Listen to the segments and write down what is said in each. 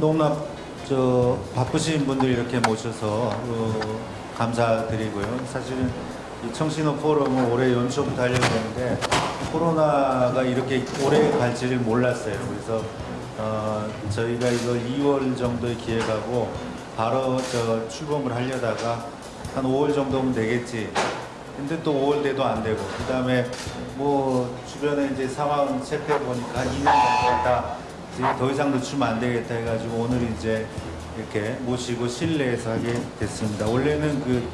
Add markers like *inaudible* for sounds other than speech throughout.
그 너무나 저 바쁘신 분들 이렇게 모셔서 어, 감사드리고요. 사실은 이 청신호 포럼은 올해 연초부터 하려고 했는데 코로나가 이렇게 오래 갈지를 몰랐어요. 그래서 어, 저희가 이걸 2월 정도에 기획하고 바로 저 출범을 하려다가 한 5월 정도면 되겠지. 근데 또 5월 돼도 안 되고 그 다음에 뭐 주변에 이제 상황 체크해 보니까 2년 됐다. 더 이상 늦추면 안 되겠다 해가지고 오늘 이제 이렇게 모시고 실내에서 하게 됐습니다. 원래는 그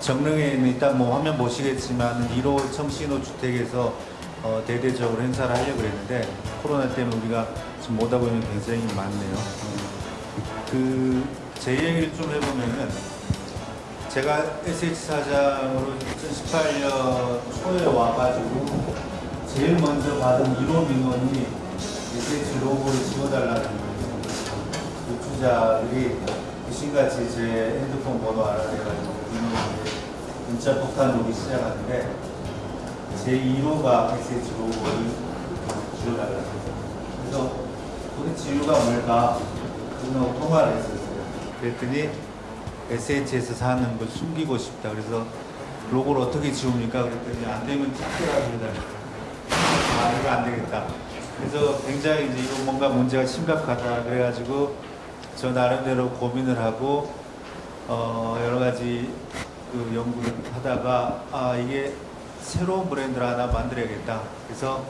정릉에 있는 일단 뭐 화면 보시겠지만 1호 청신호 주택에서 어, 대대적으로 행사를 하려고 그랬는데 코로나 때문에 우리가 지금 못 하고 있는 게 굉장히 많네요. 그 제 얘기를 좀 해보면은 제가 SH 사장으로 2018년 초에 와가지고 제일 먼저 받은 1호 민원이 로고를 지워달라는. 유투자들이 귀신같이 제 핸드폰 번호 알아내가지고 문자 폭탄 오기 시작하는데 제 1호가 SH 로고를 지워달라는. 그래서 도대체 이유가 뭘까? 그분하고 통화를 했었어요. 그랬더니 SH에서 사는 걸 숨기고 싶다. 그래서 로고를 어떻게 지웁니까? 그랬더니 안 되면 작게라도 해달라. 아, 이거 안 되겠다. 그래서 굉장히 이제 이거 뭔가 문제가 심각하다. 그래가지고 저 나름대로 고민을 하고 어, 여러 가지 그 연구를 하다가 아, 이게 새로운 브랜드를 하나 만들어야겠다. 그래서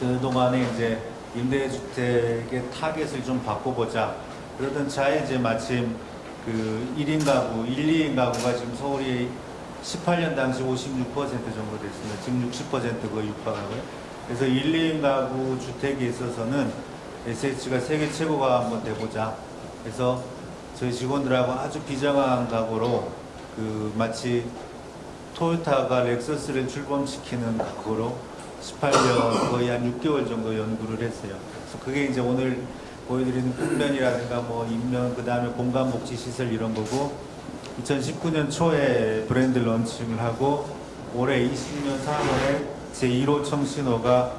그동안에 이제 임대주택의 타겟을 좀 바꿔보자. 그러던 차에 이제 마침 그 1인 가구, 1, 2인 가구가 지금 서울이 18년 당시 56% 정도 됐습니다. 지금 60% 거의 육박하고요. 그래서 1, 2인 가구 주택에 있어서는 SH가 세계 최고가 한번 돼보자. 그래서 저희 직원들하고 아주 비장한 각오로 그 마치 토요타가 렉서스를 출범시키는 각오로 18년 거의 한 6개월 정도 연구를 했어요. 그래서 그게 이제 오늘 보여드리는 풍면이라든가 뭐 인면 그 다음에 공간 복지 시설 이런 거고 2019년 초에 브랜드 런칭을 하고 올해 20년 3월에 제 1호 청신호가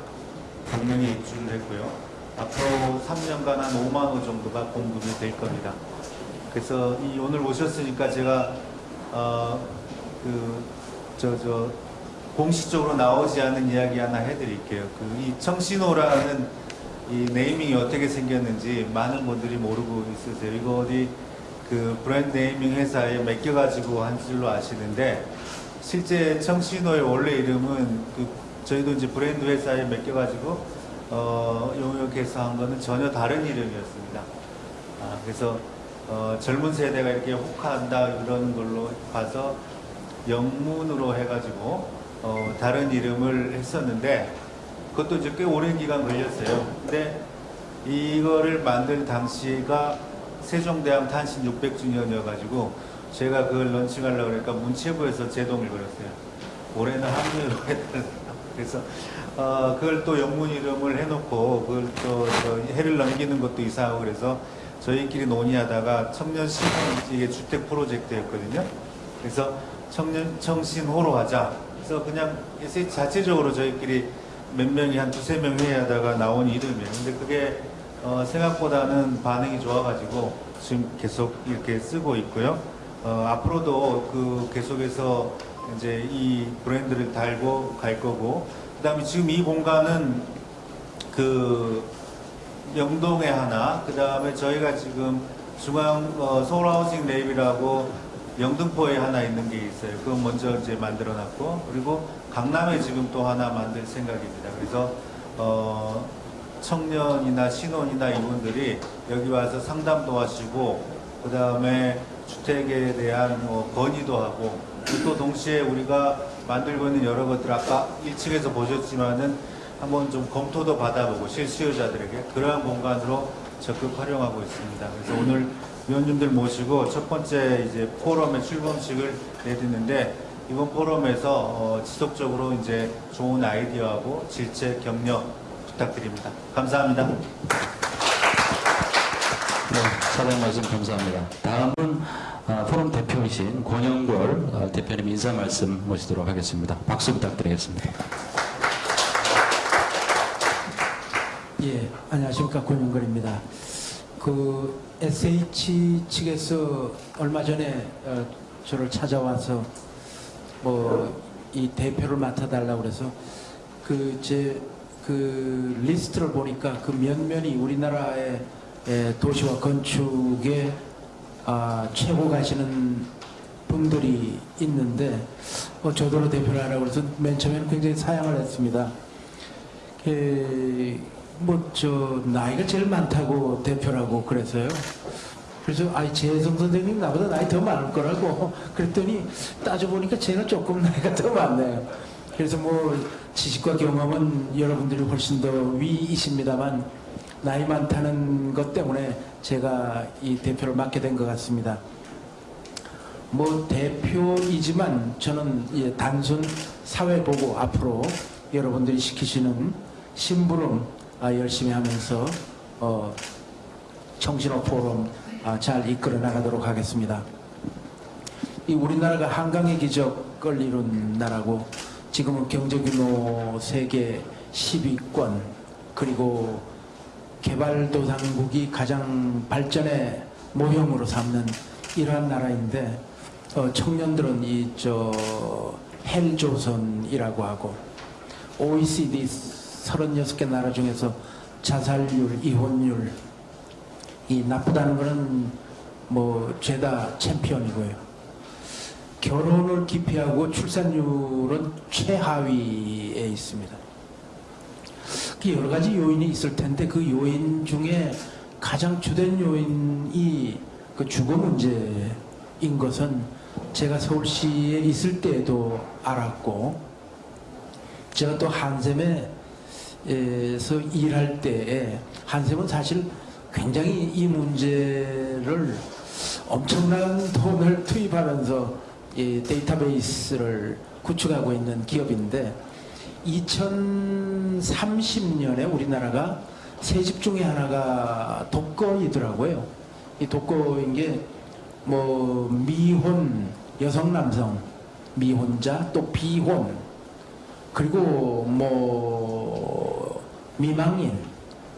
강릉에 입주를 했고요. 앞으로 3년간 한 5만 호 정도가 공급이 될 겁니다. 그래서 이 오늘 오셨으니까 제가 어그 저저 공식적으로 나오지 않은 이야기 하나 해드릴게요. 그 이 청신호라는 이 네이밍이 어떻게 생겼는지 많은 분들이 모르고 있으세요. 이거 어디 그 브랜드 네이밍 회사에 맡겨가지고 한 줄로 아시는데 실제 청신호의 원래 이름은 그 저희도 이제 브랜드 회사에 맡겨가지고 어 용역해서 한 거는 전혀 다른 이름이었습니다. 아, 그래서 어, 젊은 세대가 이렇게 혹한다 이런 걸로 봐서 영문으로 해가지고 어, 다른 이름을 했었는데 그것도 이제 꽤 오랜 기간 걸렸어요. 근데 이거를 만들 당시가 세종대왕 탄신 600주년이어가지고 제가 그걸 런칭하려고 그러니까 문체부에서 제동을 걸었어요. 올해는 한문으로 해달라. 그래서 어, 그걸 또 영문 이름을 해놓고 그걸 또, 또 해를 넘기는 것도 이상하고 그래서 저희끼리 논의하다가 청년 신혼 이게 주택 프로젝트였거든요. 그래서 청년 청신호로 하자. 그래서 그냥 자체적으로 저희끼리 몇 명이 한 두세 명 회의하다가 나온 이름이에요. 근데 그게 어, 생각보다는 반응이 좋아가지고 지금 계속 이렇게 쓰고 있고요. 어, 앞으로도 그 계속해서 이제 이 브랜드를 달고 갈 거고, 그 다음에 지금 이 공간은 그 명동에 하나, 그 다음에 저희가 지금 중앙 어, 서울하우징랩이라고 영등포에 하나 있는 게 있어요. 그건 먼저 이제 만들어 놨고, 그리고 강남에 지금 또 하나 만들 생각입니다. 그래서, 어, 청년이나 신혼이나 이분들이 여기 와서 상담도 하시고, 그 다음에 주택에 대한 뭐 건의도 하고, 또 동시에 우리가 만들고 있는 여러 것들, 아까 1층에서 보셨지만은 한번 좀 검토도 받아보고 실수요자들에게 그러한 공간으로 적극 활용하고 있습니다. 그래서 오늘 위원님들 모시고 첫 번째 이제 포럼의 출범식을 내드는데 이번 포럼에서 어, 지속적으로 이제 좋은 아이디어하고 질책 격려 부탁드립니다. 감사합니다. 네, 사장 말씀 감사합니다. 다음은 어, 포럼 대표이신 권영걸 어, 대표님 인사 말씀 모시도록 하겠습니다. 박수 부탁드리겠습니다. 예, 안녕하십니까 권영걸입니다. 그 SH 측에서 얼마 전에 어, 저를 찾아와서 뭐 이 대표를 맡아달라고 그래서 그제그 리스트를 보니까 그 면면이 우리나라의 에, 도시와 건축에 아, 최고 가시는 분들이 있는데 어, 저더러 대표를 하라고 그래서 맨 처음에는 굉장히 사양을 했습니다. 뭐저 나이가 제일 많다고 대표라고 그래서요. 그래서 아이 재성 선생님 나보다 나이 더 많을 거라고 *laughs* 그랬더니 따져 보니까 제가 조금 나이가 더 많네요. 그래서 뭐 지식과 경험은 여러분들이 훨씬 더 위이십니다만 나이 많다는 것 때문에 제가 이 대표를 맡게 된 것 같습니다. 뭐 대표이지만 저는 예, 단순 사회 보고 앞으로 여러분들이 시키시는 심부름 아, 열심히 하면서 어, 청신호 포럼 아, 잘 이끌어 나가도록 하겠습니다. 이 우리나라가 한강의 기적을 이룬 나라고 지금은 경제규모 세계 10위권 그리고 개발도상국이 가장 발전의 모형으로 삼는 이러한 나라인데 어, 청년들은 이 저 헬조선이라고 하고 OECD 36개 나라 중에서 자살률, 이혼율 이 나쁘다는 거는 뭐 죄다 챔피언이고요. 결혼을 기피하고 출산율은 최하위에 있습니다. 그 여러 가지 요인이 있을 텐데 그 요인 중에 가장 주된 요인이 그 주거 문제인 것은 제가 서울시에 있을 때에도 알았고 제가 또 한샘에서 일할 때에 한샘은 사실 굉장히 이 문제를 엄청난 돈을 투입하면서 이 데이터베이스를 구축하고 있는 기업인데 2030년에 우리나라가 세 집 중에 하나가 독거이더라고요. 이 독거인 게 뭐 미혼 여성 남성 미혼자 또 비혼 그리고 뭐 미망인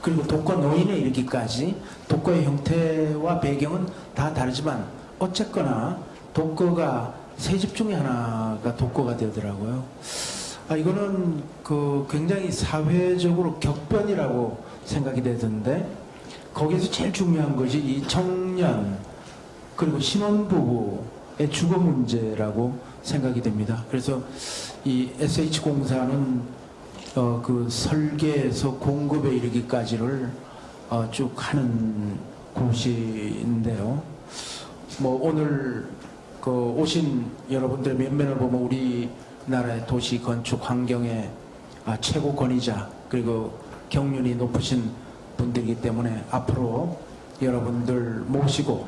그리고 독거 노인에 이르기까지 독거의 형태와 배경은 다 다르지만 어쨌거나 독거가 세 집 중에 하나가 독거가 되더라고요. 아, 이거는 그 굉장히 사회적으로 격변이라고 생각이 되던데 거기에서 제일 중요한 것이 이 청년 그리고 신혼부부의 주거 문제라고 생각이 됩니다. 그래서 이 SH공사는 어, 그 설계에서 공급에 이르기까지를 어, 쭉 하는 곳인데요. 뭐 오늘 그 오신 여러분들의 면면을 보면 우리 나라의 도시 건축 환경의 아, 최고 권위자 그리고 경륜이 높으신 분들이기 때문에 앞으로 여러분들 모시고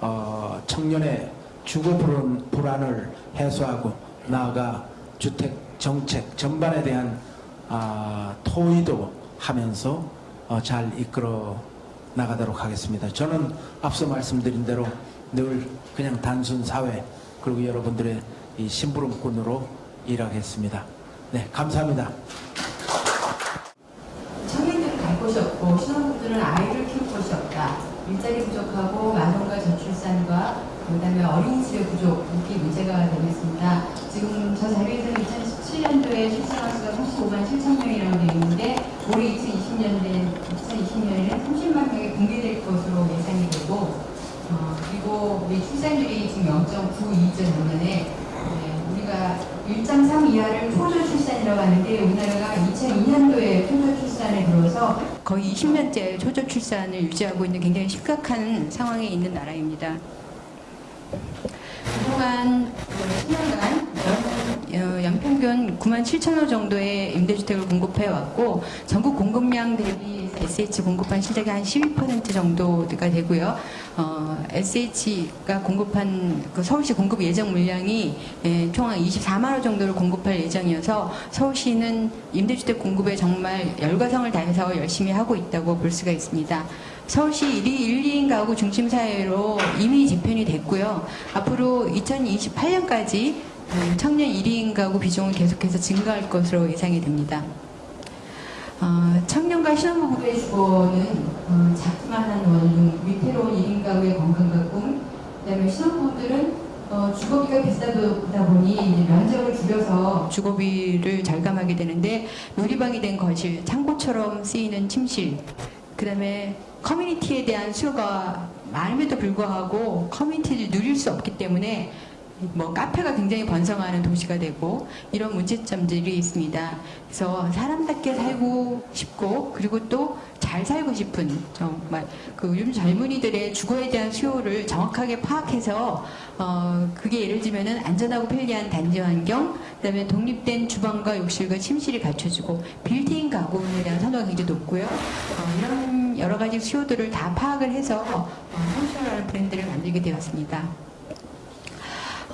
어, 청년의 주거 불안, 불안을 해소하고 나아가 주택 정책 전반에 대한 아, 토의도 하면서 어, 잘 이끌어 나가도록 하겠습니다. 저는 앞서 말씀드린 대로 늘 그냥 단순 사회 그리고 여러분들의 이 심부름꾼으로 일하겠습니다. 네, 감사합니다. 청년들은 갈 곳이 없고 신혼부부들은 아이를 키울 곳이 없다. 일자리 부족하고 많은과 저출산과 그다음에 어린이집의 부족이 문제가 되고 있습니다. 지금 저 자료에서는 2017년도에 출산한 수가 35만 7천 명이라고 되어 있는데 올해 2020년대 2020년에는 30만 명이 공개될 것으로 예상이 되고 어, 그리고 우리 출산율이 지금 0.92점 때문에 우리가 1.3 이하를 표절 출산이라고 하는데 우리나라가 2002년도에 표절 출산에 들어서 거의 20년째 초절 출산을 유지하고 있는 굉장히 심각한 상황에 있는 나라입니다. 그동안 10년간 연, 연평균 9만 7천 호 정도의 임대주택을 공급해 왔고 전국 공급량 대비 SH 공급한 실적이 한 12% 정도가 되고요. 어, SH가 공급한 그 서울시 공급 예정 물량이 예, 총한 24만 호 정도를 공급할 예정이어서 서울시는 임대주택 공급에 정말 열과성을 다해서 열심히 하고 있다고 볼 수가 있습니다. 서울시 1위 1, 2인 가구 중심 사회로 이미 집행이 됐고요. 앞으로 2028년까지 청년 1인 가구 비중은 계속해서 증가할 것으로 예상이 됩니다. 어, 청년과 신혼부부의 주거는 어, 작기만한 원룸, 위태로운 1인 가구의 건강과 꿈, 그다음에 신혼부부들은 어, 주거비가 비싸다 보니 면적을 줄여서 주거비를 절감하게 되는데 놀이방이 된 거실, 창고처럼 쓰이는 침실, 그 다음에 커뮤니티에 대한 수요가 많음에도 불구하고 커뮤니티를 누릴 수 없기 때문에 뭐 카페가 굉장히 번성하는 도시가 되고 이런 문제점들이 있습니다. 그래서 사람답게 살고 싶고 그리고 또 잘 살고 싶은 정말 그 요즘 젊은이들의 주거에 대한 수요를 정확하게 파악해서 어 그게 예를 들면은 안전하고 편리한 단지 환경, 그다음에 독립된 주방과 욕실과 침실이 갖춰지고 빌트인 가구에 대한 선호가 굉장히 높고요. 어 이런 여러 가지 수요들을 다 파악을 해서 어, 청신호라는 브랜드를 만들게 되었습니다.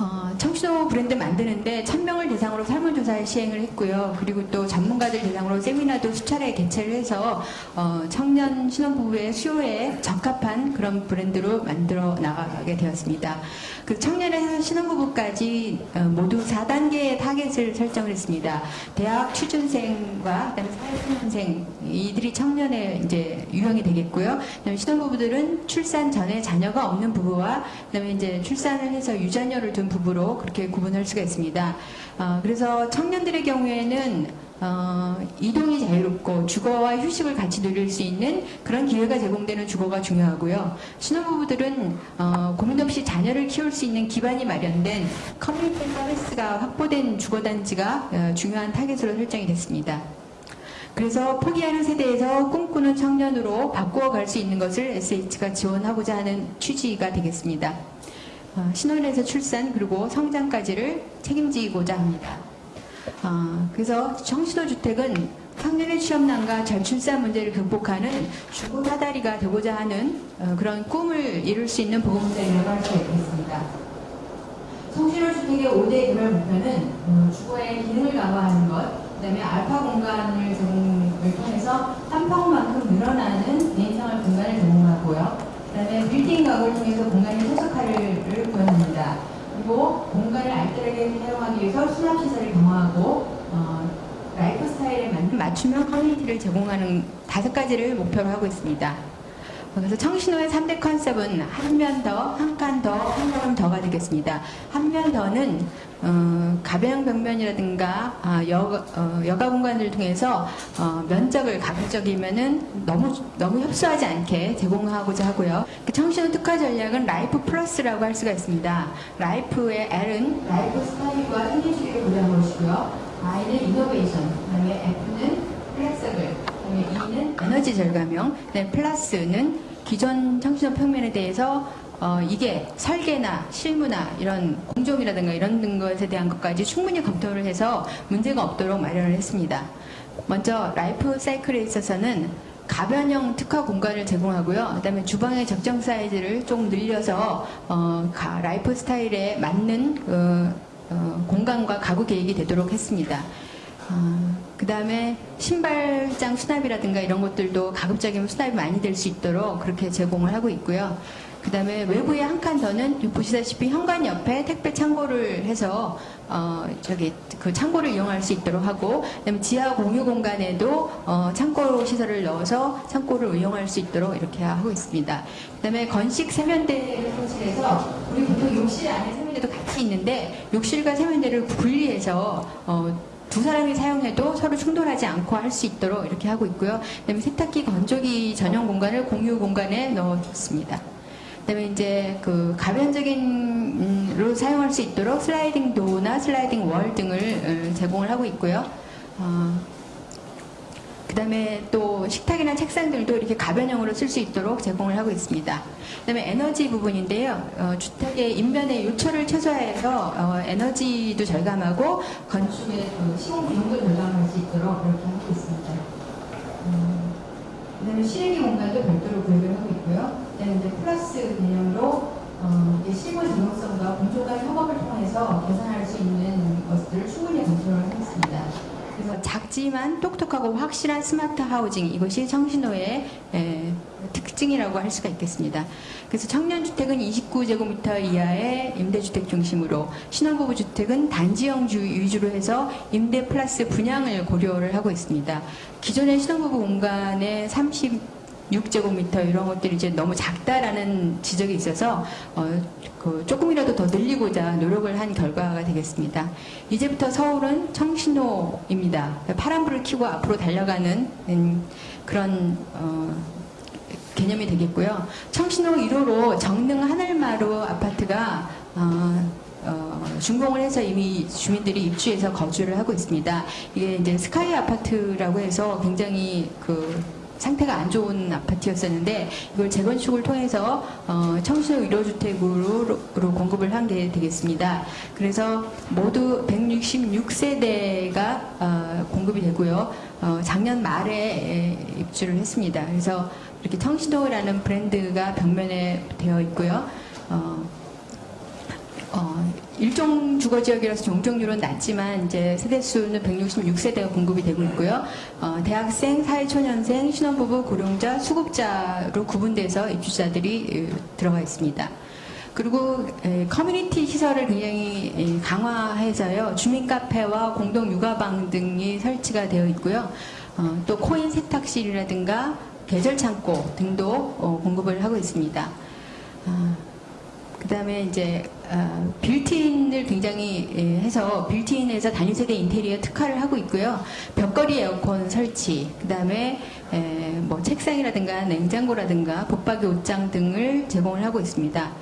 어, 청신호 브랜드 만드는데 1000명을 대상으로 설문조사를 시행을 했고요. 그리고 또 전문가들 대상으로 세미나도 수차례 개최를 해서 어, 청년 신혼부부의 수요에 적합한 그런 브랜드로 만들어 나가게 되었습니다. 그 청년에서 신혼부부까지 어, 모두 4단계의 타겟을 설정을 했습니다. 대학 취준생과 사회초년생 이들이 청년에 이제 유형이 되겠고요. 그다음에 신혼부부들은 출산 전에 자녀가 없는 부부와 그다음에 이제 출산을 해서 유자녀를 둔 부부로 그렇게 구분할 수가 있습니다. 어, 그래서 청년들의 경우에는 어, 이동이 자유롭고 주거와 휴식을 같이 누릴 수 있는 그런 기회가 제공되는 주거가 중요하고요. 신혼부부들은 어, 고민 없이 자녀를 키울 수 있는 기반이 마련된 커뮤니티 서비스가 확보된 주거단지가 어, 중요한 타겟으로 설정이 됐습니다. 그래서 포기하는 세대에서 꿈꾸는 청년으로 바꾸어 갈 수 있는 것을 SH가 지원하고자 하는 취지가 되겠습니다. 어, 신혼에서 출산 그리고 성장까지를 책임지고자 합니다. 어, 그래서 청신호주택은 청년의 취업난과 절출산 문제를 극복하는 주거 사다리가 되고자 하는 어, 그런 꿈을 이룰 수 있는 보금자리라고 할 수 있겠습니다. 청신호주택의 5대 개발 목표는 어, 주거의 기능을 강화하는 것, 그 다음에 알파 공간을 제공을 통해서 한 평만큼 늘어나는 개인생활 공간을 제공하고요. 그 다음에 빌딩 가구를 통해서 공간의 소속화를 그리고 공간을 알뜰하게 사용하기 위해서 수납시설을 강화하고 어, 라이프 스타일에 맞는 맞춤형 커뮤니티를 제공하는 다섯 가지를 목표로 하고 있습니다. 그래서 청신호의 3대 컨셉은 한 면 더, 한 칸 더, 한 걸음 더가 되겠습니다. 한 면 더는 어, 가변 벽면이라든가 아, 여, 어, 여가 공간을 통해서 어, 면적을 가급적이면은 너무 너무 협소하지 않게 제공하고자 하고요. 그 청신호 특화 전략은 LIFE 플러스라고 할 수가 있습니다. LIFE의 L은 라이프 스타일과 신기술을 고려한 것이고요. I는 innovation, 그다음에 F는 flexible, 그다음에 E는 에너지 절감형, 그다음에 플러스는 기존 청신호 평면에 대해서 어, 이게 설계나 실무나 이런 공정이라든가 이런 것에 대한 것까지 충분히 검토를 해서 문제가 없도록 마련을 했습니다. 먼저 라이프 사이클에 있어서는 가변형 특화 공간을 제공하고요. 그다음에 주방의 적정 사이즈를 좀 늘려서 어, 가- 라이프 스타일에 맞는 어, 어, 공간과 가구 계획이 되도록 했습니다. 그 다음에 신발장 수납이라든가 이런 것들도 가급적이면 수납이 많이 될 수 있도록 그렇게 제공을 하고 있고요. 그 다음에 외부에 한 칸 더는 보시다시피 현관 옆에 택배 창고를 해서 어 저기 그 창고를 이용할 수 있도록 하고 그다음에 지하 공유 공간에도 어 창고 시설을 넣어서 창고를 이용할 수 있도록 이렇게 하고 있습니다. 그다음에 건식 세면대를 설치해서 우리 보통 욕실 안에 세면대도 같이 있는데 욕실과 세면대를 분리해서 어 두 사람이 사용해도 서로 충돌하지 않고 할 수 있도록 이렇게 하고 있고요. 그다음에 세탁기, 건조기 전용 공간을 공유 공간에 넣어뒀습니다. 그다음에 이제 그 가변적인로 사용할 수 있도록 슬라이딩 도어나 슬라이딩 월 등을 어, 제공을 하고 있고요. 어, 그 다음에 또 식탁이나 책상들도 이렇게 가변형으로 쓸 수 있도록 제공을 하고 있습니다. 그 다음에 에너지 부분인데요. 어, 주택의 인면의 요철을 최소화해서 어, 에너지도 절감하고 건축의 그 시공 비용도 절감할 수 있도록 이렇게 하고 있습니다. 음, 그 다음에 실외기 공간도 별도로 구입을 하고 있고요. 그다음에 이제 플러스 개념으로 어, 이게 실무 전용성과 공조 간 협업을 통해서 개선할 수 있는 것들을 충분히 검토를 하겠습니다. 그래서 작지만 똑똑하고 확실한 스마트 하우징 이것이 청신호의 에, 특징이라고 할 수가 있겠습니다. 그래서 청년주택은 29제곱미터 이하의 임대주택 중심으로 신혼부부 주택은 단지형 주 위주로 해서 임대 플러스 분양을 고려를 하고 있습니다. 기존의 신혼부부 공간의 30 6제곱미터 이런 것들이 이제 너무 작다라는 지적이 있어서 어, 그 조금이라도 더 늘리고자 노력을 한 결과가 되겠습니다. 이제부터 서울은 청신호입니다. 파란불을 켜고 앞으로 달려가는 음, 그런 어, 개념이 되겠고요. 청신호 1호로 정릉 하늘마루 아파트가 어, 어, 준공을 해서 이미 주민들이 입주해서 거주를 하고 있습니다. 이게 이제 스카이 아파트라고 해서 굉장히 그 상태가 안 좋은 아파트였었는데 이걸 재건축을 통해서 어, 청신호 1호주택으로 공급을 한 게 되겠습니다. 그래서 모두 166세대가 어, 공급이 되고요. 어, 작년 말에 에, 입주를 했습니다. 그래서 이렇게 청신호라는 브랜드가 벽면에 되어 있고요. 어, 어, 일종 주거 지역이라서 종종률은 낮지만 이제 세대 수는 166세대가 공급이 되고 있고요. 어, 대학생, 사회초년생, 신혼부부, 고령자, 수급자로 구분돼서 입주자들이 에, 들어가 있습니다. 그리고 에, 커뮤니티 시설을 굉장히 에, 강화해서요 주민 카페와 공동 육아방 등이 설치가 되어 있고요. 어, 또 코인 세탁실이라든가 계절 창고 등도 어, 공급을 하고 있습니다. 아, 그다음에 이제 어, 빌트인을 굉장히 예, 해서 빌트인에서 단위 세대 인테리어 특화를 하고 있고요. 벽걸이 에어컨 설치, 그다음에 에, 뭐 책상이라든가 냉장고라든가 붙박이 옷장 등을 제공을 하고 있습니다.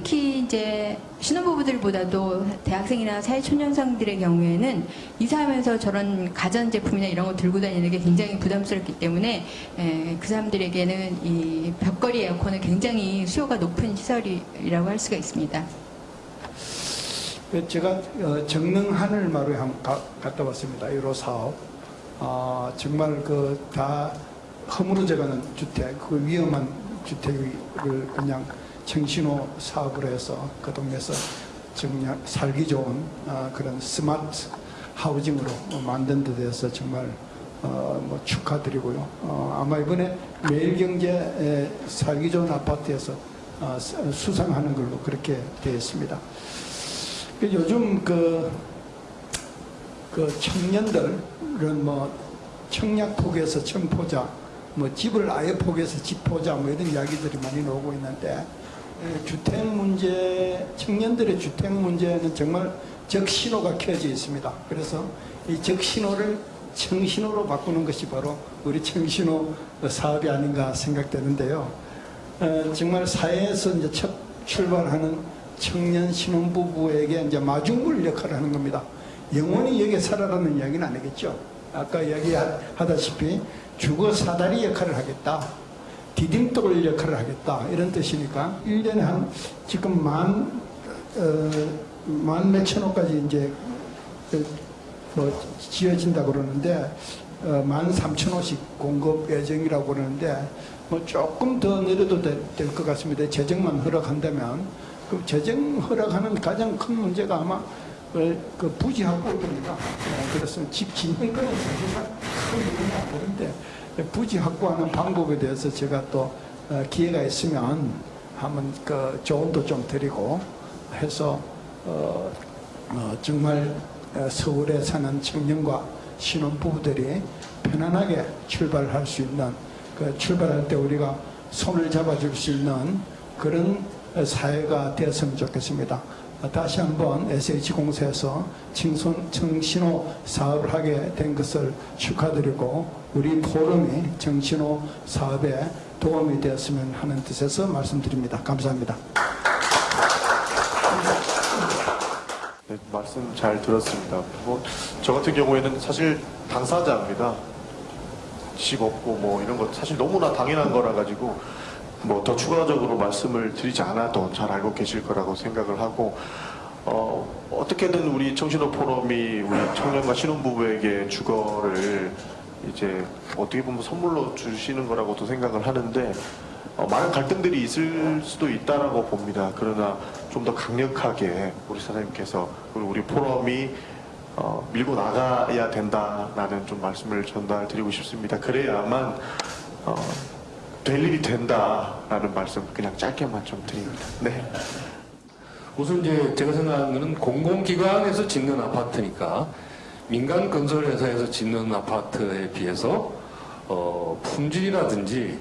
특히 이제 신혼부부들보다도 대학생이나 사회초년생들의 경우에는 이사하면서 저런 가전제품이나 이런 거 들고 다니는 게 굉장히 부담스럽기 때문에 에, 그 사람들에게는 이 벽걸이 에어컨은 굉장히 수요가 높은 시설이라고 할 수가 있습니다. 그 제가 어, 정릉 하늘마루에 한번 가- 갔다 왔습니다. 1호 사업. 아, 정말 그 다 허물어져가는 주택, 그 위험한 주택을 그냥 정신호 사업으로 해서 그 동네에서 정말 살기 좋은 아, 그런 스마트 하우징으로 만든 데 대해서 정말 어, 뭐 축하드리고요. 어, 아마 이번에 매일경제 살기 좋은 아파트에서 어, 수- 수상하는 걸로 그렇게 되어 있습니다. 그 요즘 그, 그 청년들은 뭐 청약 포기해서 청포자, 뭐 집을 아예 포기해서 집 포자 뭐 이런 이야기들이 많이 나오고 있는데 에, 주택 문제, 청년들의 주택 문제는 정말 적신호가 켜져 있습니다. 그래서 이 적신호를 청신호로 바꾸는 것이 바로 우리 청신호 사업이 아닌가 생각되는데요. 어, 정말 사회에서 이제 첫 출발하는 청년 신혼부부에게 이제 마중물 역할을 하는 겁니다. 영원히 여기 살아라는 이야기는 아니겠죠. 아까 이야기하다시피 주거 사다리 역할을 하겠다. 디딤돌 역할을 하겠다. 이런 뜻이니까 1년에 한 지금 만, 어, 만 몇천 호까지 이제 어, 뭐 지어진다고 그러는데 어, 만 삼천 호씩 공급 예정이라고 그러는데 뭐 조금 더 내려도 될 것 같습니다. 재정만 허락한다면 그 재정 허락하는 가장 큰 문제가 아마 그, 그 부지 확보입니다. 어, 그래서 집 짓는 거는 사실상 큰안 되는데 부지 확보하는 방법에 대해서 제가 또 어, 기회가 있으면 한번 그 조언도 좀 드리고 해서 어, 어, 정말 어, 서울에 사는 청년과 신혼부부들이 편안하게 출발할 수 있는 그 출발할 때 우리가 손을 잡아줄 수 있는 그런 어, 사회가 되었으면 좋겠습니다. 어, 다시 한번 SH공사에서 칭손, 청신호 사업을 하게 된 것을 축하드리고 우리 포럼이 정신호 사업에 도움이 되었으면 하는 뜻에서 말씀드립니다. 감사합니다. 네, 말씀 잘 들었습니다. 뭐, 저 같은 경우에는 사실 당사자입니다. 집 없고 뭐 이런 것 사실 너무나 당연한 거라 가지고 뭐 더 추가적으로 말씀을 드리지 않아도 잘 알고 계실 거라고 생각을 하고 어, 어떻게든 우리 청신호 포럼이 우리 청년과 신혼부부에게 주거를 이제 어떻게 보면 선물로 주시는 거라고도 생각을 하는데 어, 많은 갈등들이 있을 수도 있다라고 봅니다. 그러나 좀 더 강력하게 우리 사장님께서 그리고 우리 포럼이 어, 밀고 나가야 된다라는 좀 말씀을 전달드리고 싶습니다. 그래야만 어, 될 일이 된다라는 말씀 그냥 짧게만 좀 드립니다. 네. 우선 이제 제가 생각하는 거는 공공기관에서 짓는 아파트니까 민간 건설회사에서 짓는 아파트에 비해서 어, 품질이라든지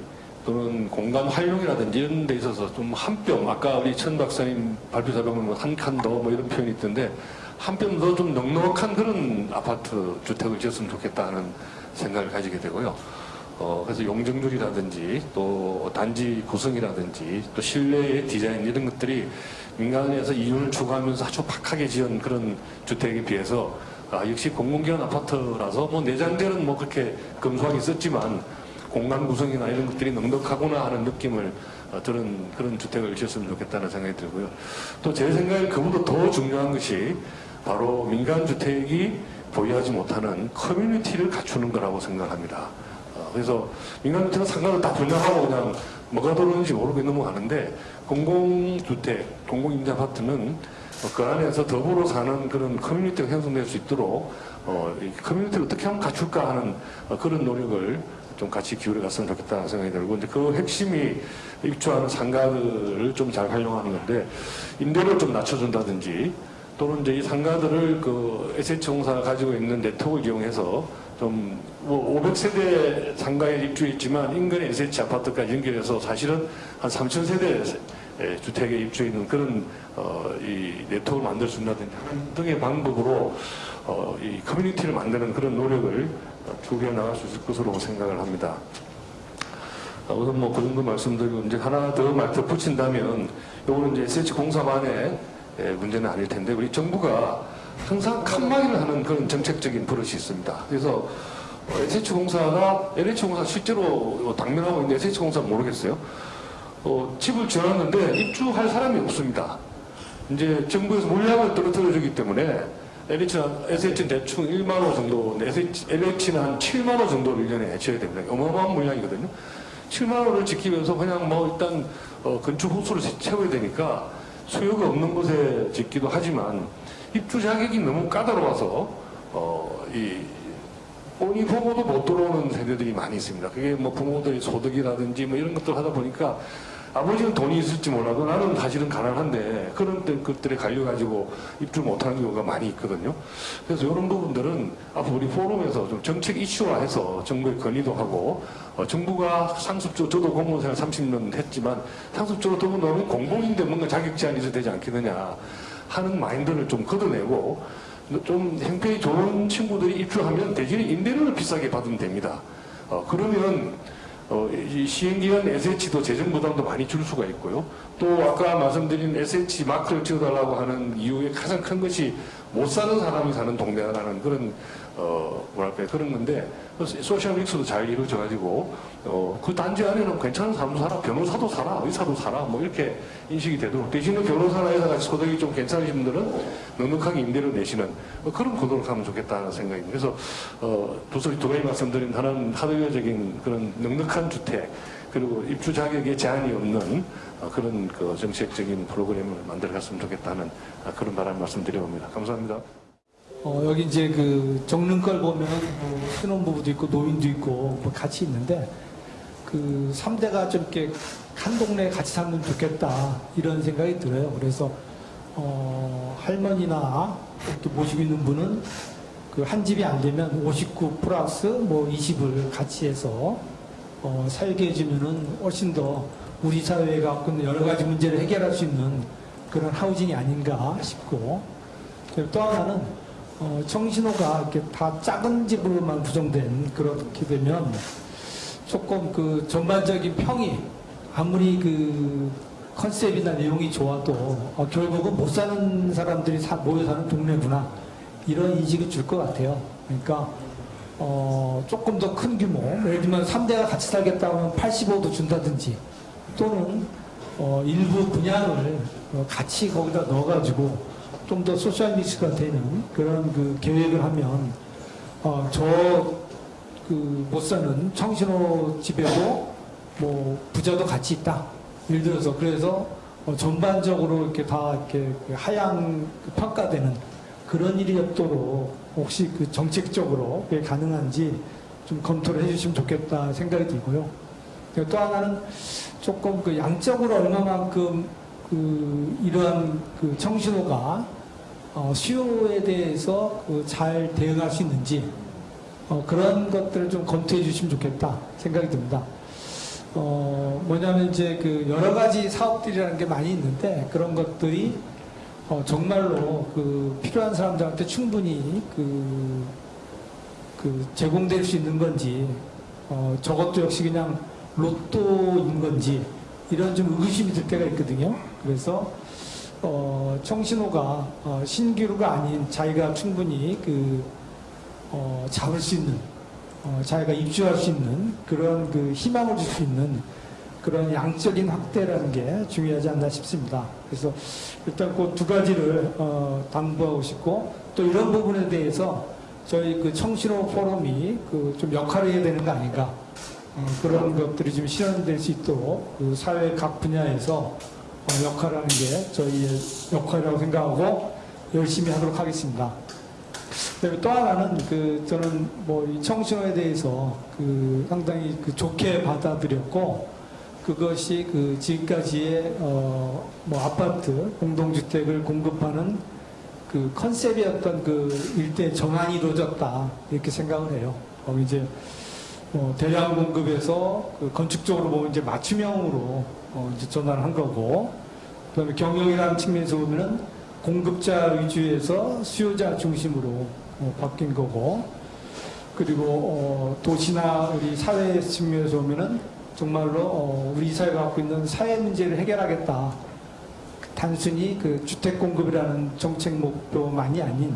또는 공간 활용이라든지 이런 데 있어서 좀 한 뼘 아까 우리 천 박사님 발표자 보면 한 칸 더 뭐 이런 표현이 있던데 한 뼘 더 좀 넉넉한 그런 아파트 주택을 지었으면 좋겠다 하는 생각을 가지게 되고요. 어, 그래서 용적률이라든지 또 단지 구성이라든지 또 실내의 디자인 이런 것들이 민간에서 이윤을 추구하면서 아주 박하게 지은 그런 주택에 비해서 아, 역시 공공기관 아파트라서 뭐 내장재는 뭐 그렇게 검소하게 썼지만 공간 구성이나 이런 것들이 넉넉하구나 하는 느낌을 어, 들은 그런 주택을 지었으면 좋겠다는 생각이 들고요. 또 제 생각에 그보다 더 중요한 것이 바로 민간 주택이 보유하지 못하는 커뮤니티를 갖추는 거라고 생각합니다. 어, 그래서 민간주택은 상가를 다 분양하고 그냥 뭐가 들어오는지 모르게 넘어가는데 공공주택, 공공임대 아파트는 어, 그 안에서 더불어 사는 그런 커뮤니티가 형성될 수 있도록 어, 이 커뮤니티를 어떻게 하면 갖출까 하는 어, 그런 노력을 좀 같이 기울여 갔으면 좋겠다는 생각이 들고 이제 그 핵심이 입주하는 상가들을 좀 잘 활용하는 건데 임대료를 좀 낮춰준다든지 또는 이제 이 상가들을 그 SH공사가 가지고 있는 네트워크를 이용해서 좀 뭐 500세대 상가에 입주했지만 인근의 SH 아파트까지 연결해서 사실은 한 3,000세대 주택에 입주해 있는 그런 어, 이 네트워크를 만들 수 있다든지 등의 방법으로 어, 이 커뮤니티를 만드는 그런 노력을 추구해 나갈 수 있을 것으로 생각을 합니다. 어, 우선 뭐 그 정도 말씀드리고 이제 하나 더말 덧붙인다면 요거는 이제 SH공사만의 예, 문제는 아닐 텐데 우리 정부가 항상 칸막이를 하는 그런 정책적인 버릇이 있습니다. 그래서 어, SH공사가 LH공사 실제로 당면하고 있는 SH공사 모르겠어요. 어, 집을 지어놨는데 입주할 사람이 없습니다. 이제 정부에서 물량을 떨어뜨려 주기 때문에 LH는, SH는 대충 1만 호 정도, SH, LH는 한 7만 호 정도를 1년에 지어야 됩니다. 어마어마한 물량이거든요. 7만 호를 지키면서 그냥 뭐 일단 어, 건축 호수를 채워야 되니까 수요가 없는 곳에 짓기도 하지만 입주 자격이 너무 까다로워서 어, 이 본인 부모도 못 들어오는 세대들이 많이 있습니다. 그게 뭐 부모들의 소득이라든지 뭐 이런 것들 하다 보니까 아버지는 돈이 있을지 몰라도 나는 사실은 가난한데 그런 때- 것들에 갈려가지고 입주 못하는 경우가 많이 있거든요. 그래서 이런 부분들은 앞으로 우리 포럼에서 좀 정책 이슈화해서 정부에 건의도 하고 어, 정부가 상습적으로 저도 공무원 생활 30년 했지만 상습적으로 더 넣으면 공공인데 뭔가 자격 제한이 되지 않겠느냐 하는 마인드를 좀 걷어내고 좀 형편이 좋은 친구들이 입주하면 대신에 임대료를 비싸게 받으면 됩니다. 어, 그러면 어, 이 시행기간 SH도 재정 부담도 많이 줄 수가 있고요. 또 아까 말씀드린 SH 마크를 지어달라고 하는 이유의 가장 큰 것이 못 사는 사람이 사는 동네라는 그런 어 뭐랄까 그런 건데 소셜 믹스도 잘 이루어져 가지고 어 그 단지 안에는 괜찮은 사람도 살아 변호사도 살아 의사도 살아 뭐 이렇게 인식이 되도록 대신에 변호사나 의사가 소득이 좀 괜찮으신 분들은 넉넉하게 임대료 내시는 어, 그런 구도로 가면 좋겠다는 생각입니다. 그래서 어두 소리 두 가지 말씀드린 하나는 하드웨어적인 그런 넉넉한 주택 그리고 입주 자격에 제한이 없는 어, 그런 그 정책적인 프로그램을 만들어 갔으면 좋겠다는 아, 그런 바람 말씀드려봅니다. 감사합니다. 어, 여기 이제 그 적는 걸 보면 뭐 신혼부부도 있고 노인도 있고 뭐 같이 있는데 그 3대가 좀 이렇게 한 동네에 같이 살면 좋겠다 이런 생각이 들어요. 그래서 어, 할머니나 이렇게 모시고 있는 분은 그 한 집이 안 되면 59 플러스 뭐 20을 같이 해서 어, 살게 해주면은 훨씬 더 우리 사회가 갖고 있는 여러 가지 문제를 해결할 수 있는 그런 하우징이 아닌가 싶고 또 하나는 어, 청신호가 이렇게 다 작은 집으로만 구성된 그렇게 되면 조금 그 전반적인 평이 아무리 그 컨셉이나 내용이 좋아도 어, 결국은 못 사는 사람들이 사- 모여 사는 동네구나 이런 인식을 줄것 같아요. 그러니까 어, 조금 더 큰 규모, 예를 들면 3대가 같이 살겠다 하면 85도 준다든지 또는 어, 일부 분양을 어, 같이 거기다 넣어가지고 좀 더 소셜 미스가 되는 그런 그 계획을 하면 어, 저 그 못 사는 청신호 집에도 뭐 부자도 같이 있다. 예를 들어서 그래서 어, 전반적으로 이렇게 다 이렇게 그 하향 그 평가되는 그런 일이 없도록 혹시 그 정책적으로 그게 가능한지 좀 검토를 해주시면 좋겠다 생각이 들고요. 또 하나는 조금 그 양적으로 얼마만큼 그 이러한 그 청신호가 어, 수요에 대해서 그 잘 대응할 수 있는지 어, 그런 것들을 좀 검토해 주시면 좋겠다 생각이 듭니다. 어, 뭐냐면 이제 그 여러 가지 사업들이라는 게 많이 있는데 그런 것들이 어, 정말로 그 필요한 사람들한테 충분히 그, 그 제공될 수 있는 건지 어, 저것도 역시 그냥 로또인 건지 이런 좀 의구심이 들 때가 있거든요. 그래서 어, 청신호가 어, 신기루가 아닌 자기가 충분히 그 어, 잡을 수 있는 어, 자기가 입주할 수 있는 그런 그 희망을 줄 수 있는 그런 양적인 확대라는 게 중요하지 않나 싶습니다. 그래서 일단 그 두 가지를 어, 당부하고 싶고 또 이런 부분에 대해서 저희 그 청신호 포럼이 그 좀 역할을 해야 되는 거 아닌가 어, 그런 것들이 좀 실현될 수 있도록 그 사회 각 분야에서 어, 역할을 하는 게 저희의 역할이라고 생각하고 열심히 하도록 하겠습니다. 그다음에 또 하나는 그 저는 뭐 이 청신호에 대해서 그 상당히 그 좋게 받아들였고 그것이 그 지금까지의 어 뭐 아파트 공동주택을 공급하는 그 컨셉이었던 그 일대 전환이 이루어졌다 이렇게 생각을 해요. 어 이제 뭐 대량 공급에서 그 건축적으로 보면 이제 맞춤형으로 어 이제 전환한 거고 그다음에 경영이라는 측면에서 보면은 공급자 위주에서 수요자 중심으로 어, 바뀐 거고 그리고 어, 도시나 우리 사회 측면에서 보면은 정말로 어, 우리 사회가 갖고 있는 사회 문제를 해결하겠다. 단순히 그 주택 공급이라는 정책 목표만이 아닌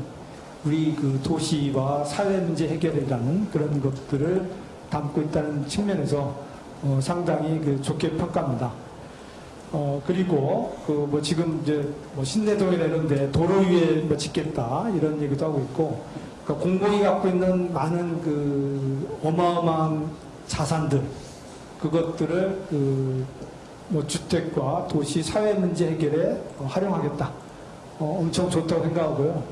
우리 그 도시와 사회 문제 해결이라는 그런 것들을 담고 있다는 측면에서 어, 상당히 그 좋게 평가합니다. 어, 그리고, 그, 뭐, 지금 이제, 뭐, 신내동이나 이런데 도로 위에 뭐 짓겠다, 이런 얘기도 하고 있고, 그러니까 공공이 갖고 있는 많은 그, 어마어마한 자산들, 그것들을 그, 뭐, 주택과 도시 사회 문제 해결에 어, 활용하겠다. 어, 엄청 좋다고 생각하고요.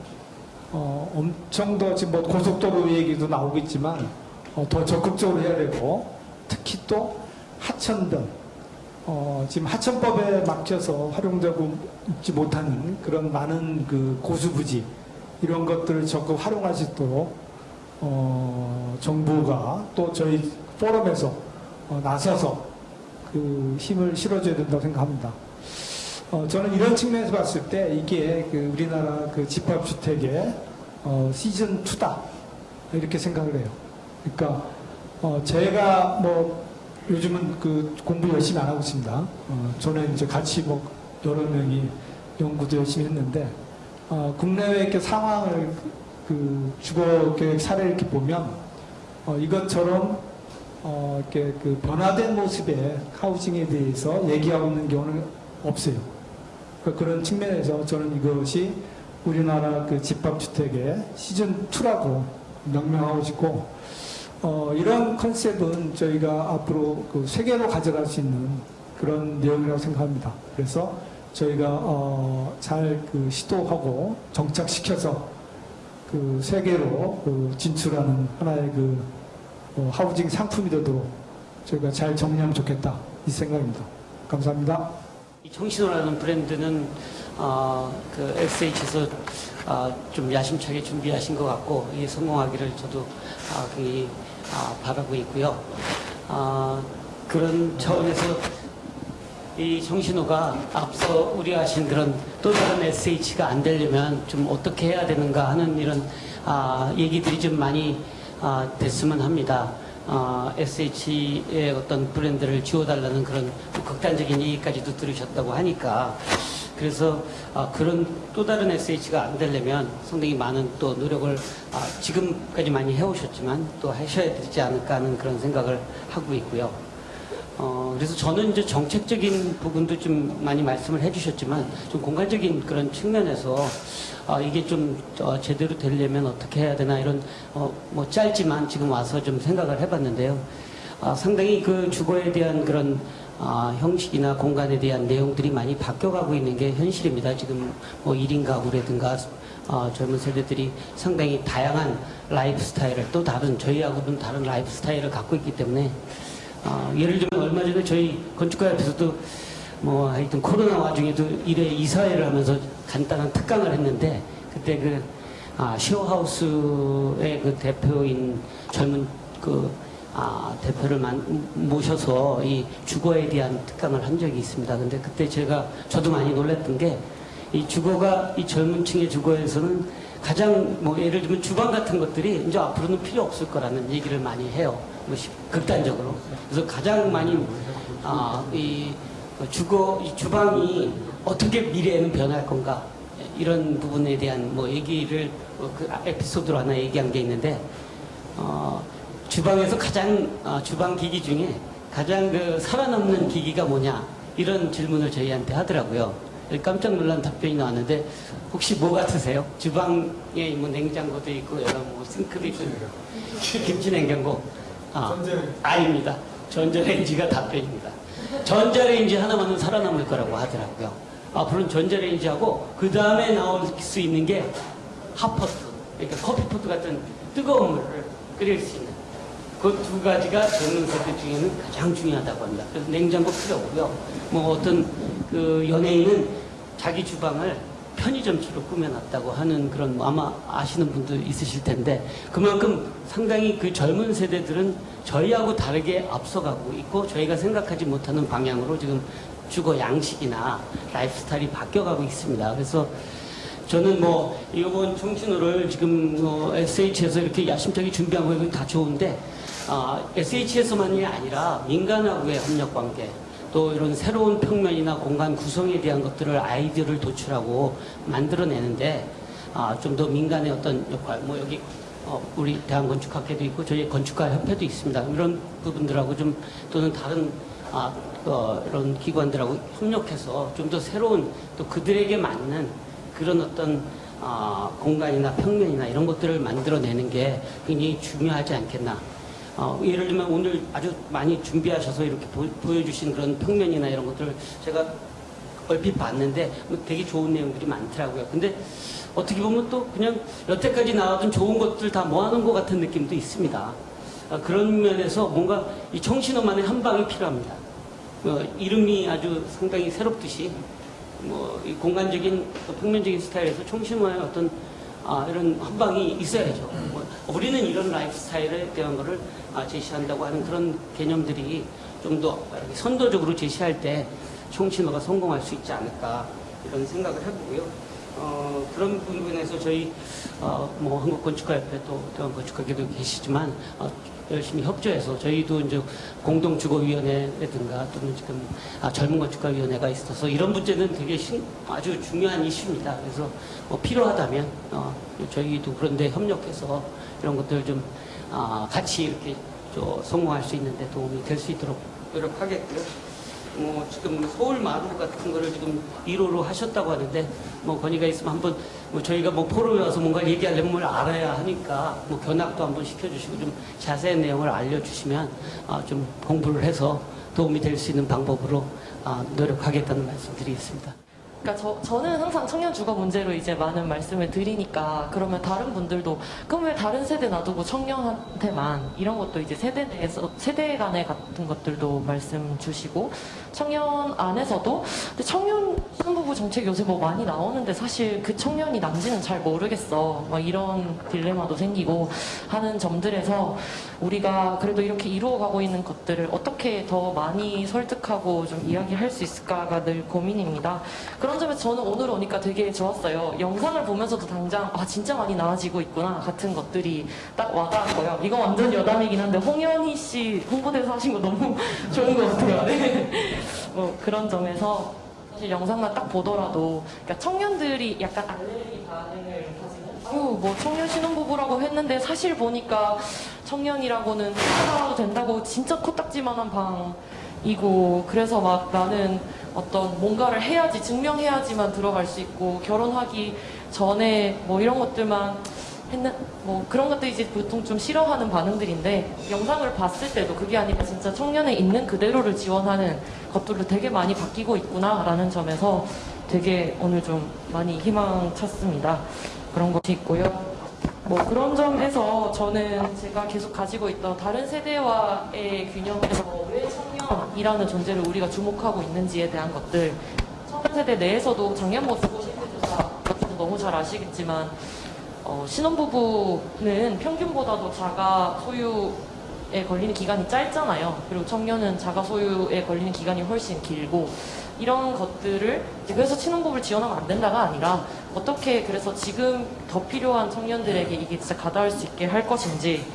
어, 엄청 더 지금 뭐 고속도로 얘기도 나오겠지만, 어, 더 적극적으로 해야 되고, 특히 또 하천 등, 어, 지금 하천법에 막혀서 활용되고 있지 못하는 그런 많은 그 고수부지 이런 것들을 적극 활용할 수 있도록 어, 정부가 또 저희 포럼에서 어, 나서서 그 힘을 실어줘야 된다고 생각합니다. 어, 저는 이런 측면에서 봤을 때 이게 그 우리나라 그 집합주택의 어, 시즌 2다 이렇게 생각을 해요. 그러니까 어, 제가 뭐 요즘은 그 공부 열심히 안 하고 있습니다. 어, 저는 이제 같이 뭐 여러 명이 연구도 열심히 했는데 어, 국내외 이렇게 상황을 그 주거 계획 사례를 이렇게 보면 어, 이것처럼 어, 이렇게 그 변화된 모습의 하우징에 대해서 얘기하고 있는 경우는 없어요. 그런 측면에서 저는 이것이 우리나라 그 집합주택의 시즌 2라고 명명하고 싶고 어, 이런 컨셉은 저희가 앞으로 그 세계로 가져갈 수 있는 그런 내용이라고 생각합니다. 그래서 저희가 어, 잘 그 시도하고 정착시켜서 그 세계로 그 진출하는 하나의 그 어, 하우징 상품이 되도록 저희가 잘 정리하면 좋겠다 이 생각입니다. 감사합니다. 이 청신호라는 브랜드는 어, 그 SH에서 어, 좀 야심차게 준비하신 것 같고 이 성공하기를 저도 아, 굉장히 아, 바라고 있고요. 아, 그런 차원에서 이 정신호가 앞서 우려하신 그런 또 다른 SH가 안 되려면 좀 어떻게 해야 되는가 하는 이런 아, 얘기들이 좀 많이 아, 됐으면 합니다. 아, SH의 어떤 브랜드를 지워달라는 그런 극단적인 얘기까지도 들으셨다고 하니까 그래서 아, 그런 또 다른 SH가 안 되려면 상당히 많은 또 노력을 아, 지금까지 많이 해오셨지만 또 하셔야 되지 않을까 하는 그런 생각을 하고 있고요. 어, 그래서 저는 이제 정책적인 부분도 좀 많이 말씀을 해주셨지만 좀 공간적인 그런 측면에서 아, 이게 좀 어, 제대로 되려면 어떻게 해야 되나 이런 어, 뭐 짧지만 지금 와서 좀 생각을 해봤는데요. 아, 상당히 그 주거에 대한 그런 아, 형식이나 공간에 대한 내용들이 많이 바뀌어가고 있는 게 현실입니다. 지금 뭐 1인 가구라든가 어, 젊은 세대들이 상당히 다양한 라이프 스타일을 또 다른 저희하고는 다른 라이프 스타일을 갖고 있기 때문에 어, 예를 들면 얼마 전에 저희 건축가협에서도 뭐 하여튼 코로나 와중에도 일에 이사회를 하면서 간단한 특강을 했는데 그때 그 아, 쉐어하우스의 그 대표인 젊은 그 아, 대표를 만, 모셔서 이 주거에 대한 특강을 한 적이 있습니다. 근데 그때 제가 저도 많이 놀랐던 게 이 주거가 이 젊은 층의 주거에서는 가장 뭐 예를 들면 주방 같은 것들이 이제 앞으로는 필요 없을 거라는 얘기를 많이 해요. 뭐 시- 극단적으로. 그래서 가장 많이 아, 이 주거 이 주방이 어떻게 미래에는 변할 건가 이런 부분에 대한 뭐 얘기를 어, 그 에피소드로 하나 얘기한 게 있는데 어, 주방에서 가장 어, 주방 기기 중에 가장 그 살아남는 기기가 뭐냐 이런 질문을 저희한테 하더라고요. 깜짝 놀란 답변이 나왔는데 혹시 뭐 같으세요? 주방에 뭐 냉장고도 있고 여러 뭐 싱크도 있고 김치 냉장고 아, 아닙니다. 전자레인지가 답변입니다. 전자레인지 하나만은 살아남을 거라고 하더라고요. 앞으로는 전자레인지하고 그 다음에 나올 수 있는 게 핫포트, 그러니까 커피포트 같은 뜨거운 물을 끓일 수 있는 그 두 가지가 젊은 세대 중에는 가장 중요하다고 합니다. 그래서 냉장고 필요 없고요. 뭐 어떤 그 연예인은 자기 주방을 편의점처럼 꾸며놨다고 하는 그런 뭐 아마 아시는 분도 있으실 텐데 그만큼 상당히 그 젊은 세대들은 저희하고 다르게 앞서가고 있고 저희가 생각하지 못하는 방향으로 지금 주거 양식이나 라이프 스타일이 바뀌어가고 있습니다. 그래서 저는 뭐 이번 청춘호를 지금 뭐 SH에서 이렇게 야심차게 준비한 거 이건 다 좋은데 아, SH에서만이 아니라 민간하고의 협력 관계 또 이런 새로운 평면이나 공간 구성에 대한 것들을 아이디어를 도출하고 만들어내는데 아, 좀더 민간의 어떤 역할 뭐 여기 어, 우리 대한건축학회도 있고 저희 건축가 협회도 있습니다. 이런 부분들하고 좀 또는 다른 아, 어, 이런 기관들하고 협력해서 좀 더 새로운 또 그들에게 맞는 그런 어떤 아, 공간이나 평면이나 이런 것들을 만들어내는 게 굉장히 중요하지 않겠나. 어, 예를 들면 오늘 아주 많이 준비하셔서 이렇게 보, 보여주신 그런 평면이나 이런 것들을 제가 얼핏 봤는데 뭐 되게 좋은 내용들이 많더라고요. 근데 어떻게 보면 또 그냥 여태까지 나왔던 좋은 것들 다 모아놓은 것 같은 느낌도 있습니다. 아, 그런 면에서 뭔가 이 청신호만의 한 방이 필요합니다. 어, 이름이 아주 상당히 새롭듯이 뭐이 공간적인 또 평면적인 스타일에서 청신호의 어떤 아, 이런 한 방이 있어야죠. 뭐, 우리는 이런 라이프 스타일에 대한 거를 아, 제시한다고 하는 그런 개념들이 좀 더 선도적으로 제시할 때 청신호가 성공할 수 있지 않을까 이런 생각을 해보고요. 어, 그런 부분에서 저희 어, 뭐 한국건축가협회 또 대한건축가계도 계시지만 어, 열심히 협조해서 저희도 이제 공동주거위원회라든가 또는 지금 아, 젊은 건축가위원회가 있어서 이런 문제는 되게 신- 아주 중요한 이슈입니다. 그래서 뭐 필요하다면 어, 저희도 그런데 협력해서 이런 것들 좀 아, 같이 이렇게 저 성공할 수 있는데 도움이 될 수 있도록 노력하겠고요. 뭐 지금 서울 마루 같은 거를 지금 1호로 하셨다고 하는데 뭐 건의가 있으면 한번 뭐 저희가 뭐 포럼에 와서 뭔가 얘기하려면 뭘 알아야 하니까 뭐 견학도 한번 시켜주시고 좀 자세한 내용을 알려주시면 아, 좀 공부를 해서 도움이 될 수 있는 방법으로 아, 노력하겠다는 말씀 드리겠습니다. 그러니까 저, 저는 항상 청년 주거 문제로 이제 많은 말씀을 드리니까 그러면 다른 분들도 그럼 왜 다른 세대 놔두고 청년한테만 이런 것도 이제 세대 내에서 세대 간의 같은 것들도 말씀 주시고 청년 안에서도 청년 신부부 정책 요새 뭐 많이 나오는데 사실 그 청년이 남지는 잘 모르겠어 막 이런 딜레마도 생기고 하는 점들에서 우리가 그래도 이렇게 이루어가고 있는 것들을 어떻게 더 많이 설득하고 좀 이야기할 수 있을까가 늘 고민입니다. 그런 점에서 저는 오늘 오니까 되게 좋았어요. 영상을 보면서도 당장 아 진짜 많이 나아지고 있구나 같은 것들이 딱 와닿았고요. 이거 완전 여담이긴 한데 홍현희 씨 홍보대사 하신 거 너무 *laughs* 좋은 것 같아요. 네. 뭐 그런 점에서 사실 영상만 딱 보더라도 그러니까 청년들이 약간 알레르기 반응을 아유 뭐 청년 신혼부부라고 했는데 사실 보니까 청년이라고는 살아도 된다고 진짜 코딱지만한 방이고 그래서 막 나는 어떤 뭔가를 해야지 증명해야지만 들어갈 수 있고 결혼하기 전에 뭐 이런 것들만 했는 뭐 그런 것들 이제 보통 좀 싫어하는 반응들인데 영상을 봤을 때도 그게 아니라 진짜 청년의 있는 그대로를 지원하는 것들로 되게 많이 바뀌고 있구나라는 점에서 되게 오늘 좀 많이 희망 찼습니다. 그런 것이 있고요. 뭐 그런 점에서 저는 제가 계속 가지고 있던 다른 세대와의 균형에서 왜 청년이라는 존재를 우리가 주목하고 있는지에 대한 것들 청년 세대 내에서도 작년 뭐 주거 실태조사 너무 잘 아시겠지만 어, 신혼부부는 평균보다도 자가 소유 소유에 걸리는 기간이 짧잖아요. 그리고 청년은 자가 소유에 걸리는 기간이 훨씬 길고 이런 것들을 그래서 신혼부부를 지원하면 안 된다가 아니라 어떻게 그래서 지금 더 필요한 청년들에게 이게 진짜 가닿을 수 있게 할 것인지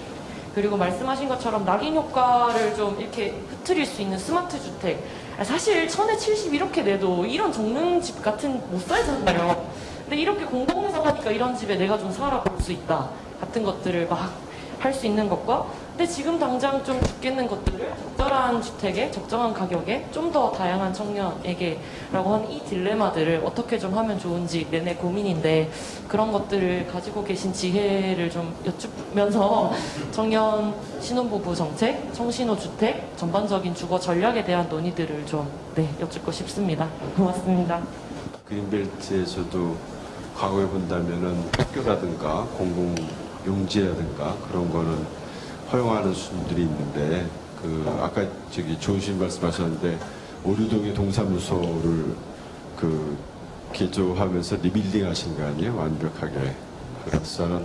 그리고 말씀하신 것처럼 낙인 효과를 좀 이렇게 흐트릴 수 있는 스마트 주택 아, 사실 천에 70 이렇게 내도 이런 정릉집 같은 못 살잖아요. 근데 이렇게 공동에서 하니까 이런 집에 내가 좀 살아볼 수 있다 같은 것들을 막 할 수 있는 것과 근데 지금 당장 좀 죽겠는 것들을 적절한 주택에 적정한 가격에 좀 더 다양한 청년에게 라고 하는 이 딜레마들을 어떻게 좀 하면 좋은지 내내 고민인데 그런 것들을 가지고 계신 지혜를 좀 여쭈면서 *laughs* 청년 신혼부부 정책, 청신호 주택, 전반적인 주거 전략에 대한 논의들을 좀 네, 여쭙고 싶습니다. 고맙습니다. 그린벨트에서도 과거에 본다면은 학교라든가 공공 용지라든가 그런 거는 허용하는 수준들이 있는데 그 아까 저기 좋으신 말씀하셨는데 오류동의 동사무소를 그 개조하면서 리빌딩 하신 거 아니에요? 완벽하게. 그래서는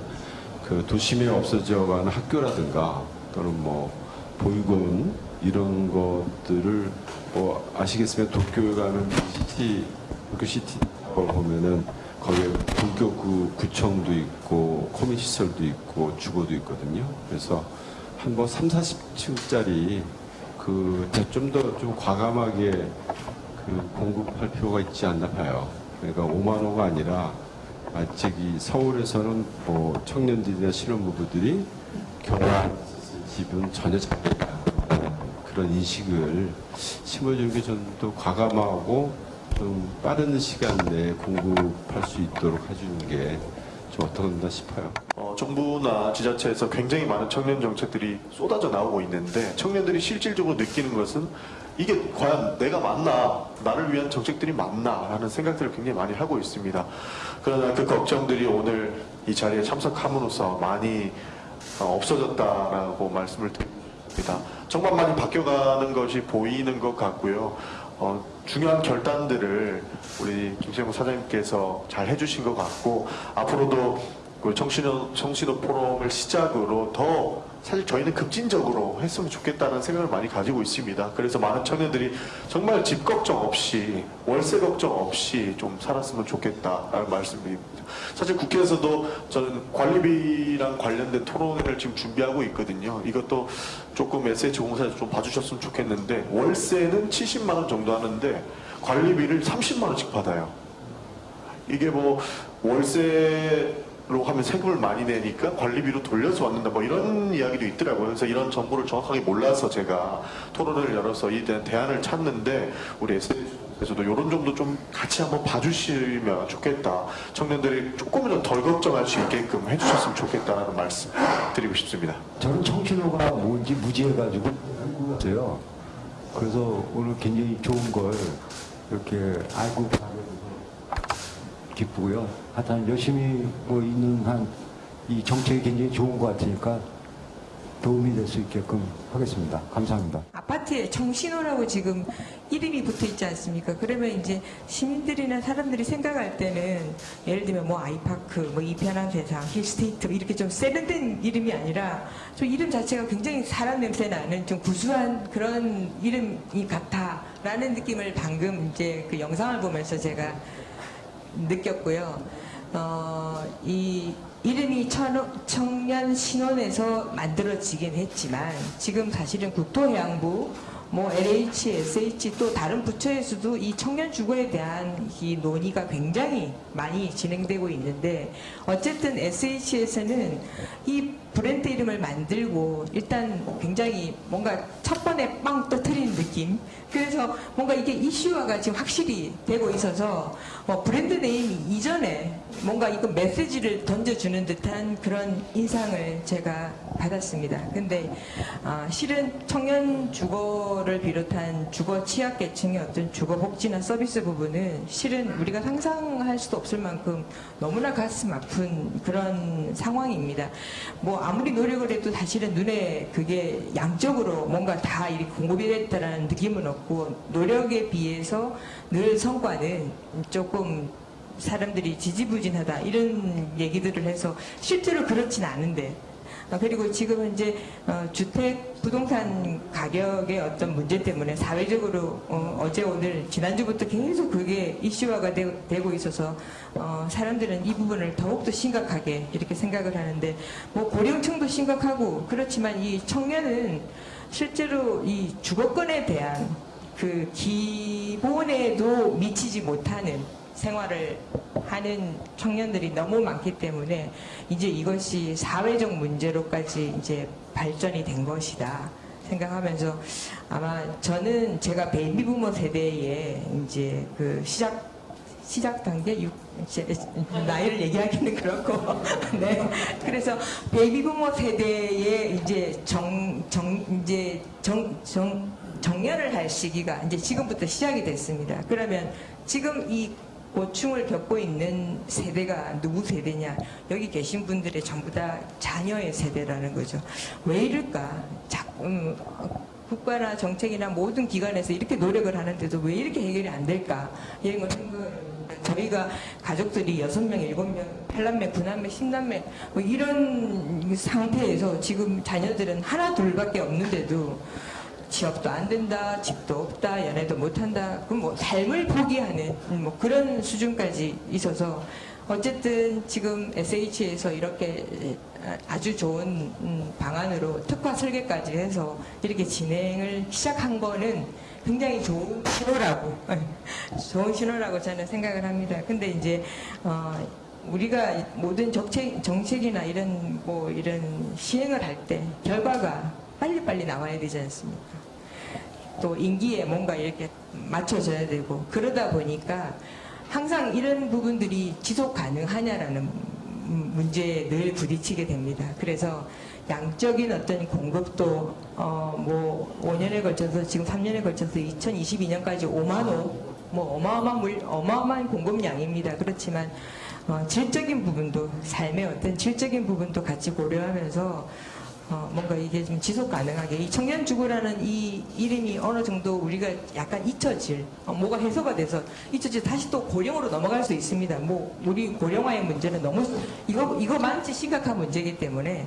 그 도심에 없어져가는 학교라든가 또는 뭐 보육원 이런 것들을 뭐 아시겠지만 도쿄에 가는 시티 도쿄 시티 걸 보면은 거기에 도쿄구 구청도 있고 코민 시설도 있고 주거도 있거든요. 그래서 한 뭐 3, 40층짜리 그 좀더좀 과감하게 그 공급할 필요가 있지 않나 봐요. 그러니까 5만 호가 아니라 아직 이 서울에서는 뭐 청년들이나 신혼부부들이 결혼한 집은 전혀 않는 그런 인식을 심어주는 게 좀 더 과감하고 좀 빠른 시간 내에 공급할 수 있도록 해주는 게 좀 어떤가 싶어요. 어, 정부나 지자체에서 굉장히 많은 청년 정책들이 쏟아져 나오고 있는데 청년들이 실질적으로 느끼는 것은 이게 과연 내가 맞나 나를 위한 정책들이 맞나 라는 생각들을 굉장히 많이 하고 있습니다. 그러나 그 걱정들이 오늘 이 자리에 참석함으로써 많이 어, 없어졌다라고 말씀을 드립니다. 정말 많이 바뀌어가는 것이 보이는 것 같고요. 어, 중요한 결단들을 우리 김세용 사장님께서 잘 해주신 것 같고 앞으로도 그 청신호, 청신호 포럼을 시작으로 더 사실 저희는 급진적으로 했으면 좋겠다는 생각을 많이 가지고 있습니다. 그래서 많은 청년들이 정말 집 걱정 없이 월세 걱정 없이 좀 살았으면 좋겠다라는 말씀드립니다. 사실 국회에서도 저는 관리비랑 관련된 토론회를 지금 준비하고 있거든요. 이것도 조금 SH 공사에서 좀 봐주셨으면 좋겠는데 월세는 70만 원 정도 하는데 관리비를 30만 원씩 받아요. 이게 뭐 월세 로 하면 세금을 많이 내니까 관리비로 돌려서 왔는다 뭐 이런 이야기도 있더라고요. 그래서 이런 정보를 정확하게 몰라서 제가 토론을 열어서 이 대안을 찾는데 우리 SNS에서도 이런 점도 좀 같이 한번 봐주시면 좋겠다. 청년들이 조금이라도 덜 걱정할 수 있게끔 해주셨으면 좋겠다는 말씀 드리고 싶습니다. 저는 청신호가 뭔지 무지해가지고 궁금했어요. 그래서 오늘 굉장히 좋은 걸 이렇게 알고 기쁘고요. 하여튼 열심히 뭐 있는 한 이 정책이 굉장히 좋은 것 같으니까 도움이 될 수 있게끔 하겠습니다. 감사합니다. 아파트에 청신호라고 지금 이름이 붙어 있지 않습니까? 그러면 이제 시민들이나 사람들이 생각할 때는 예를 들면 뭐 아이파크, 뭐 이편한 세상, 힐스테이트 이렇게 좀 세련된 이름이 아니라 좀 이름 자체가 굉장히 사람 냄새 나는 좀 구수한 그런 이름이 같아라는 느낌을 방금 이제 그 영상을 보면서 제가 느꼈고요. 어, 이 이름이 천- 청년 신혼에서 만들어지긴 했지만 지금 사실은 국토해양부 뭐 LH, SH 또 다른 부처에서도 이 청년 주거에 대한 이 논의가 굉장히 많이 진행되고 있는데 어쨌든 SH에서는 이 브랜드 이름을 만들고 일단 굉장히 뭔가 첫 번에 빵 터트리는 느낌 그래서 뭔가 이게 이슈화가 지금 확실히 되고 있어서 뭐 브랜드 네임 이전에 뭔가 이거 메시지를 던져주는 듯한 그런 인상을 제가 받았습니다. 근데 아, 실은 청년 주거 를 비롯한 주거 취약계층의 어떤 주거 복지나 서비스 부분은 실은 우리가 상상할 수도 없을 만큼 너무나 가슴 아픈 그런 상황입니다. 뭐 아무리 노력을 해도 사실은 눈에 그게 양적으로 뭔가 다 이렇게 공급이 됐다라는 느낌은 없고 노력에 비해서 늘 성과는 조금 사람들이 지지부진하다 이런 얘기들을 해서 실제로 그렇진 않은데 아, 그리고 지금 이제 어, 주택 부동산 가격의 어떤 문제 때문에 사회적으로 어, 제 오늘 지난주부터 계속 그게 이슈화가 되, 고 있어서 어, 사람들은 이 부분을 더욱더 심각하게 이렇게 생각을 하는데 뭐 고령층도 심각하고 그렇지만 이 청년은 실제로 이 주거권에 대한 그 기본에도 미치지 못하는 생활을 하는 청년들이 너무 많기 때문에 이제 이것이 사회적 문제로까지 이제 발전이 된 것이다 생각하면서 아마 저는 제가 베이비부머 세대의 이제 그 시작 시작 단계 육 이제 나이를 얘기하기는 그렇고 *laughs* 네 그래서 베이비부머 세대의 이제 정 정 이제 정 정 정년을 할 시기가 이제 지금부터 시작이 됐습니다. 그러면 지금 이 고충을 겪고 있는 세대가 누구 세대냐? 여기 계신 분들의 전부 다 자녀의 세대라는 거죠. 왜 이럴까? 자, 음, 국가나 정책이나 모든 기관에서 이렇게 노력을 하는데도 왜 이렇게 해결이 안 될까? 이런 걸 저희가 가족들이 여섯 명, 일곱 명, 팔남매, 구남매, 십남매 뭐 이런 상태에서 지금 자녀들은 하나 둘밖에 없는데도 취업도 안 된다, 집도 없다, 연애도 못 한다. 그럼 뭐 삶을 포기하는 뭐 그런 수준까지 있어서 어쨌든 지금 SH에서 이렇게 아주 좋은 음, 방안으로 특화 설계까지 해서 이렇게 진행을 시작한 거는 굉장히 좋은 신호라고 *laughs* 좋은 신호라고 저는 생각을 합니다. 근데 이제 어, 우리가 모든 정책, 정책이나 이런 뭐 이런 시행을 할 때 결과가 빨리빨리 나와야 되지 않습니까? 또 임기에 뭔가 이렇게 맞춰져야 되고 그러다 보니까 항상 이런 부분들이 지속 가능하냐라는 문제에 늘 부딪히게 됩니다. 그래서 양적인 어떤 공급도 어 뭐 5년에 걸쳐서 지금 3년에 걸쳐서 2022년까지 5만 호, 뭐 어마어마한 물, 어마어마한 공급량입니다. 그렇지만 어, 질적인 부분도 삶의 어떤 질적인 부분도 같이 고려하면서 어, 뭔가 이게 좀 지속 가능하게 이 청년 주거라는 이 이름이 어느 정도 우리가 약간 잊혀질 어, 뭐가 해소가 돼서 잊혀질 다시 또 고령으로 넘어갈 수 있습니다. 뭐 우리 고령화의 문제는 너무 이거 이거만치 심각한 문제이기 때문에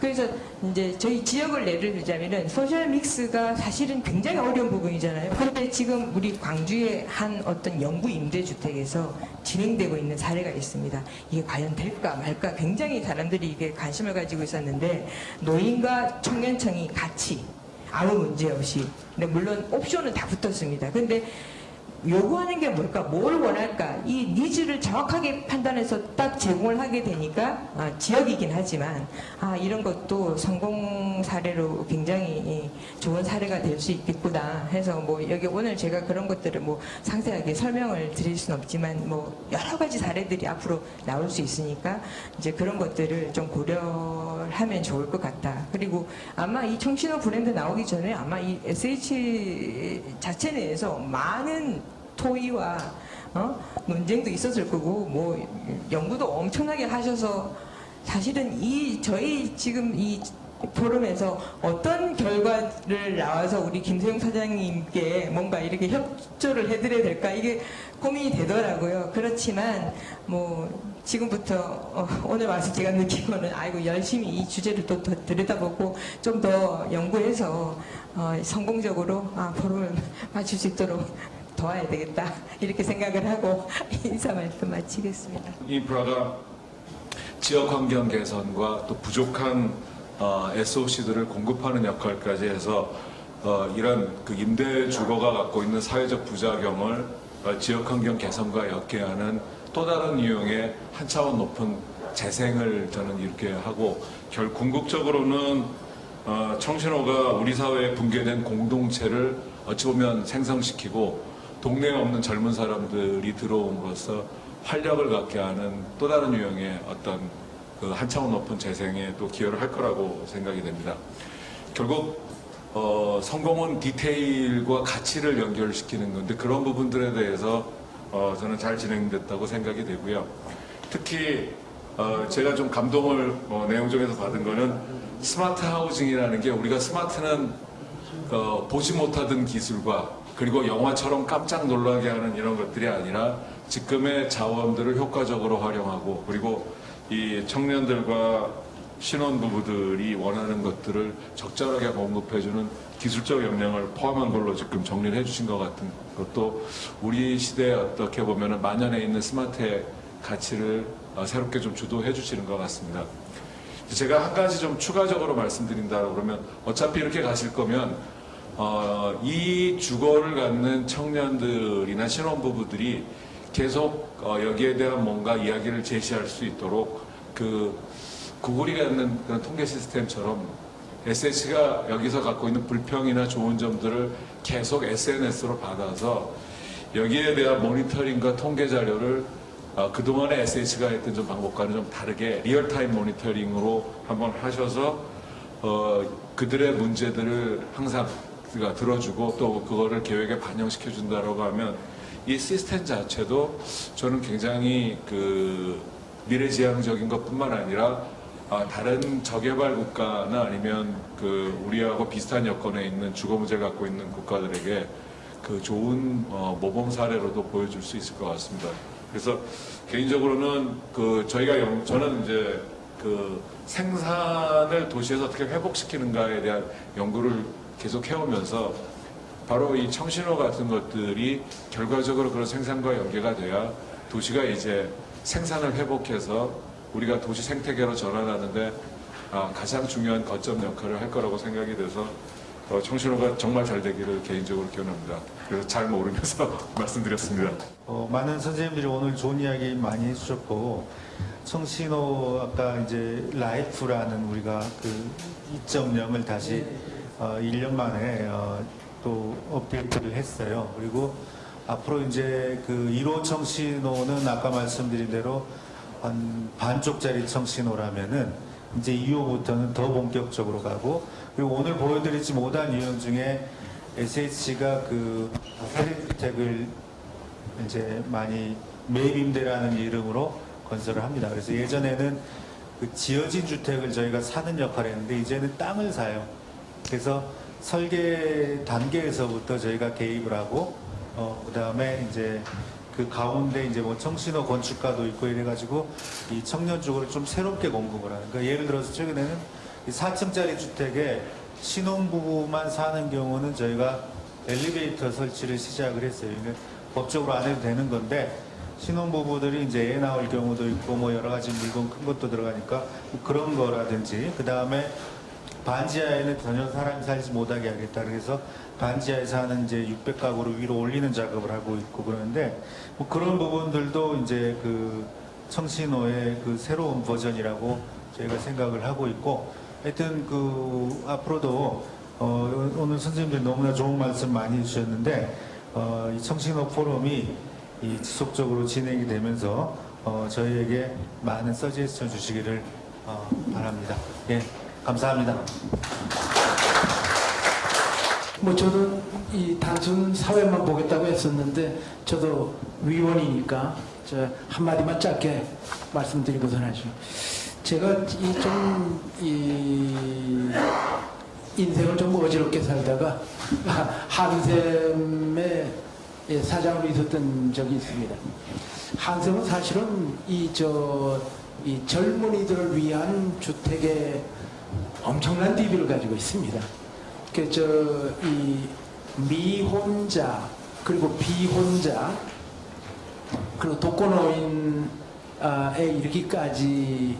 그래서 이제 저희 지역을 예를 들자면은 social mix가 사실은 굉장히 어려운 부분이잖아요. 그런데 지금 우리 광주의 한 어떤 영구 임대주택에서 진행되고 있는 사례가 있습니다. 이게 과연 될까 말까 굉장히 사람들이 이게 관심을 가지고 있었는데 노인과 청년층이 같이 아무 문제 없이 근데 물론 옵션은 다 붙었습니다. 근데 요구하는 게 뭘까? 뭘 원할까? 이 needs를 정확하게 판단해서 딱 제공을 하게 되니까 아, 지역이긴 하지만 아, 이런 것도 성공 사례로 굉장히 좋은 사례가 될 수 있겠구나 해서 뭐 여기 오늘 제가 그런 것들을 뭐 상세하게 설명을 드릴 수는 없지만 뭐 여러 가지 사례들이 앞으로 나올 수 있으니까 이제 그런 것들을 좀 고려하면 좋을 것 같다. 그리고 아마 이 청신호 브랜드 나오기 전에 아마 이 SH 자체 내에서 많은 토의와 어? 논쟁도 있었을 거고 뭐 연구도 엄청나게 하셔서 사실은 이 저희 지금 이 포럼에서 어떤 결과를 나와서 우리 김세용 사장님께 뭔가 이렇게 협조를 해드려야 될까 이게 고민이 되더라고요. 그렇지만 뭐 지금부터 어, 오늘 와서 제가 느낀 거는 아이고 열심히 이 주제를 또 더 들여다보고 좀 더 연구해서 어, 성공적으로 아, 포럼을 *laughs* 마칠 수 있도록 도와야 되겠다 *laughs* 이렇게 생각을 하고 *laughs* 인사 말씀 마치겠습니다. 인프라가 지역 환경 개선과 또 부족한 어, SOC들을 공급하는 역할까지 해서 어, 이런 그 임대 주거가 갖고 있는 사회적 부작용을 어, 지역 환경 개선과 엮게하는 또 다른 유형의 한 차원 높은 재생을 저는 이렇게 하고 결 궁극적으로는 어, 청신호가 우리 사회에 붕괴된 공동체를 어찌 보면 생성시키고 동네에 없는 젊은 사람들이 들어옴으로써 활력을 갖게 하는 또 다른 유형의 어떤 그 한 차원 높은 재생에 또 기여를 할 거라고 생각이 됩니다. 결국 어, 성공은 디테일과 가치를 연결시키는 건데 그런 부분들에 대해서 어, 저는 잘 진행됐다고 생각이 되고요. 특히 어, 제가 좀 감동을 어, 내용 중에서 받은 거는 스마트 하우징이라는 게 우리가 스마트는 어, 보지 못하던 기술과 그리고 영화처럼 깜짝 놀라게 하는 이런 것들이 아니라 지금의 자원들을 효과적으로 활용하고 그리고 이 청년들과 신혼부부들이 원하는 것들을 적절하게 공급해주는 기술적 역량을 포함한 걸로 지금 정리를 해주신 것 같은 것도 우리 시대에 어떻게 보면 만연해 있는 스마트의 가치를 어, 새롭게 좀 주도해 주시는 것 같습니다. 제가 한 가지 좀 추가적으로 말씀드린다 그러면 어차피 이렇게 가실 거면 어, 이 주거를 갖는 청년들이나 신혼부부들이 계속 어, 여기에 대한 뭔가 이야기를 제시할 수 있도록 그 구글이 갖는 그런 통계 시스템처럼 SH가 여기서 갖고 있는 불평이나 좋은 점들을 계속 SNS로 받아서 여기에 대한 모니터링과 통계 자료를 어, 그동안에 SH가 했던 좀 방법과는 좀 다르게 real-time 모니터링으로 한번 하셔서 어, 그들의 문제들을 항상 우리가 들어주고 또 그거를 계획에 반영시켜 준다라고 하면 이 시스템 자체도 저는 굉장히 그 미래지향적인 것뿐만 아니라 아, 다른 저개발 국가나 아니면 그 우리하고 비슷한 여건에 있는 주거 문제를 갖고 있는 국가들에게 그 좋은 어, 모범 사례로도 보여줄 수 있을 것 같습니다. 그래서 개인적으로는 그 저희가 영- 저는 이제 그 생산을 도시에서 어떻게 회복시키는가에 대한 연구를 계속 해오면서 바로 이 청신호 같은 것들이 결과적으로 그런 생산과 연계가 돼야 도시가 이제 생산을 회복해서 우리가 도시 생태계로 전환하는데 아, 가장 중요한 거점 역할을 할 거라고 생각이 돼서 어, 청신호가 정말 잘 되기를 개인적으로 기원합니다. 그래서 잘 모르면서 *laughs* 말씀드렸습니다. 어, 많은 선생님들이 오늘 좋은 이야기 많이 해주셨고 청신호 아까 이제 LIFE라는 우리가 그 2.0을 다시 어, 1년 만에 어, 또 업데이트를 했어요. 그리고 앞으로 이제 그 1호 청신호는 아까 말씀드린 대로 한 반쪽짜리 청신호라면은 이제 2호부터는 더 본격적으로 가고 그리고 오늘 보여드리지 못한 유형 중에 SH가 그 사립주택을 이제 많이 매입임대라는 이름으로 건설을 합니다. 그래서 예전에는 그 지어진 주택을 저희가 사는 역할을 했는데 이제는 땅을 사요. 그래서 설계 단계에서부터 저희가 개입을 하고 어 그다음에 이제 그 가운데 이제 뭐 청신호 건축가도 있고 이래가지고 이 청년 쪽으로 좀 새롭게 공급을 하는. 그러니까 예를 들어서 최근에는 이 4층짜리 주택에 신혼부부만 사는 경우는 저희가 엘리베이터 설치를 시작을 했어요. 이게 법적으로 안 해도 되는 건데 신혼부부들이 이제 애 나올 경우도 있고 뭐 여러 가지 물건 큰 것도 들어가니까 뭐 그런 거라든지 그 다음에 반지하에는 전혀 사람이 살지 못하게 하겠다 그래서 반지하에 사는 이제 600가구를 위로 올리는 작업을 하고 있고 그러는데 뭐 그런 부분들도 이제 그 청신호의 그 새로운 버전이라고 저희가 생각을 하고 있고 하여튼 그 앞으로도 어 오늘 선생님들 너무나 좋은 말씀 많이 해주셨는데 어, 이 청신호 포럼이 이 지속적으로 진행이 되면서 어, 저희에게 많은 서제스션 주시기를 어, 바랍니다. 예, 감사합니다. 뭐 저는 이 단순 사회만 보겠다고 했었는데 저도 위원이니까 저 한마디만 짧게 말씀드리고선 하죠. 제가 이좀 이 인생을 좀 어지럽게 살다가 *laughs* 한샘의 예, 사장으로 있었던 적이 있습니다. 한샘은 사실은 이 저이 젊은이들을 위한 주택의 엄청난 DB를 가지고 있습니다. 그저 이 미혼자 그리고 비혼자 그리고 독거노인에 이르기까지에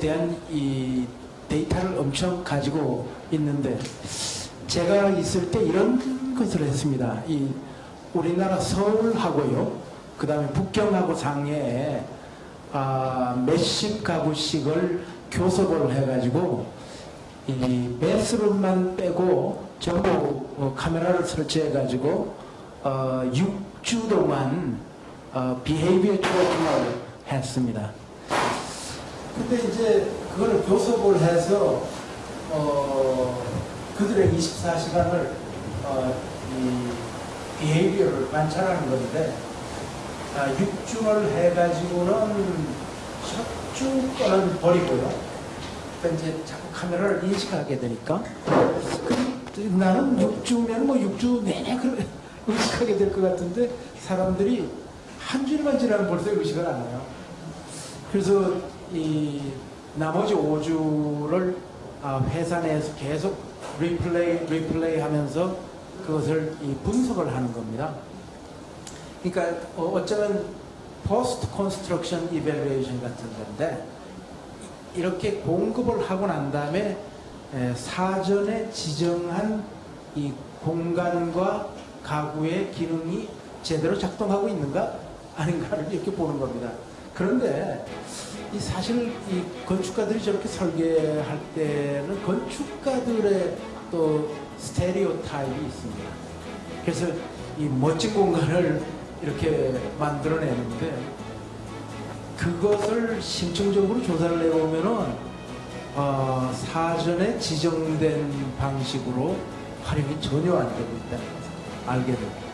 대한 이 데이터를 엄청 가지고 있는데 제가 있을 때 이런 것을 했습니다. 이 우리나라 서울하고요. 그 다음에 북경하고 상해에 아, 몇십 가구씩을 교섭을 해가지고 이 bathroom만 빼고 전부 어, 카메라를 설치해 가지고 어, 6주 동안 어, behavior tracking을 했습니다. 근데 이제 그걸 교섭을 해서 어, 그들의 24시간을 어, 이 behavior를 관찰하는 건데 아, 6주를 해가지고는 첫 주는 버리고요. 그러니까 카메라를 인식하게 되니까 그, 나는 6주면 뭐 6주 내내 그걸 의식하게 *laughs* 될 것 같은데 사람들이 한 주일만 지나면 벌써 의식을 안 해요. 그래서 이 나머지 5주를 아, 회사 내에서 계속 리플레이 리플레이 하면서 그것을 이 분석을 하는 겁니다. 그러니까 어, 어쩌면 post construction evaluation 같은 건데 이렇게 공급을 하고 난 다음에 에, 사전에 지정한 이 공간과 가구의 기능이 제대로 작동하고 있는가 아닌가를 이렇게 보는 겁니다. 그런데 이 사실 이 건축가들이 저렇게 설계할 때는 건축가들의 또 스테레오 타입이 있습니다. 그래서 이 멋진 공간을 이렇게 만들어내는데 그것을 심층적으로 조사를 해보면은 어, 사전에 지정된 방식으로 활용이 전혀 안 되고 것을 알게 됩니다.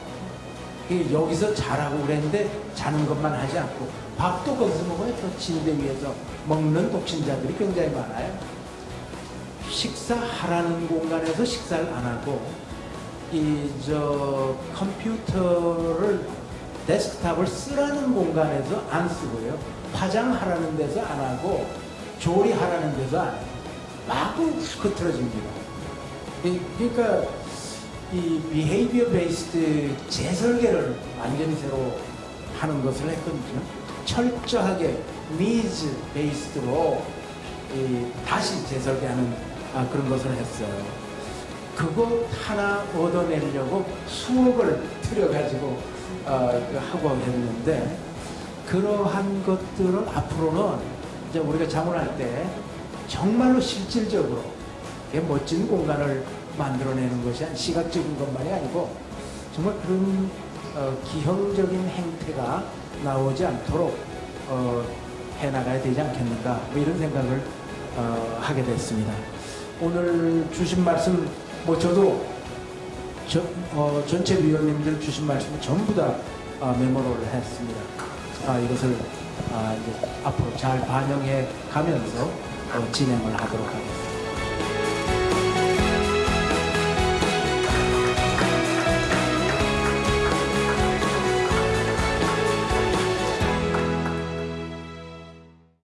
여기서 자라고 그랬는데 자는 것만 하지 않고 밥도 거기서 먹어요. 또 침대 위에서 먹는 독신자들이 굉장히 많아요. 식사하라는 공간에서 식사를 안 하고 이 저 컴퓨터를 데스크탑을 쓰라는 공간에서 안 쓰고요. 화장하라는 데서 안 하고 조리하라는 데서 안 해요. 마구 흐트러집니다. 이- 그러니까 이 behavior based 재설계를 완전히 새로 하는 것을 했거든요. 철저하게 니즈 베이스드로 이 다시 재설계하는 아, 그런 것을 했어요. 그것 하나 얻어내려고 수억을 들여가지고 어, 그 하고 했는데 그러한 것들은 앞으로는 이제 우리가 자문할 때 정말로 실질적으로 멋진 공간을 만들어내는 것이 아니- 시각적인 것만이 아니고 정말 그런 어, 기형적인 행태가 나오지 않도록 어, 해나가야 되지 않겠는가 뭐 이런 생각을 어, 하게 됐습니다. 오늘 주신 말씀 뭐 저도 저, 어, 전체 위원님들 주신 말씀 전부 다 아, 메모를 했습니다. 아, 이것을 아, 앞으로 잘 반영해 가면서 어, 진행을 하도록 하겠습니다.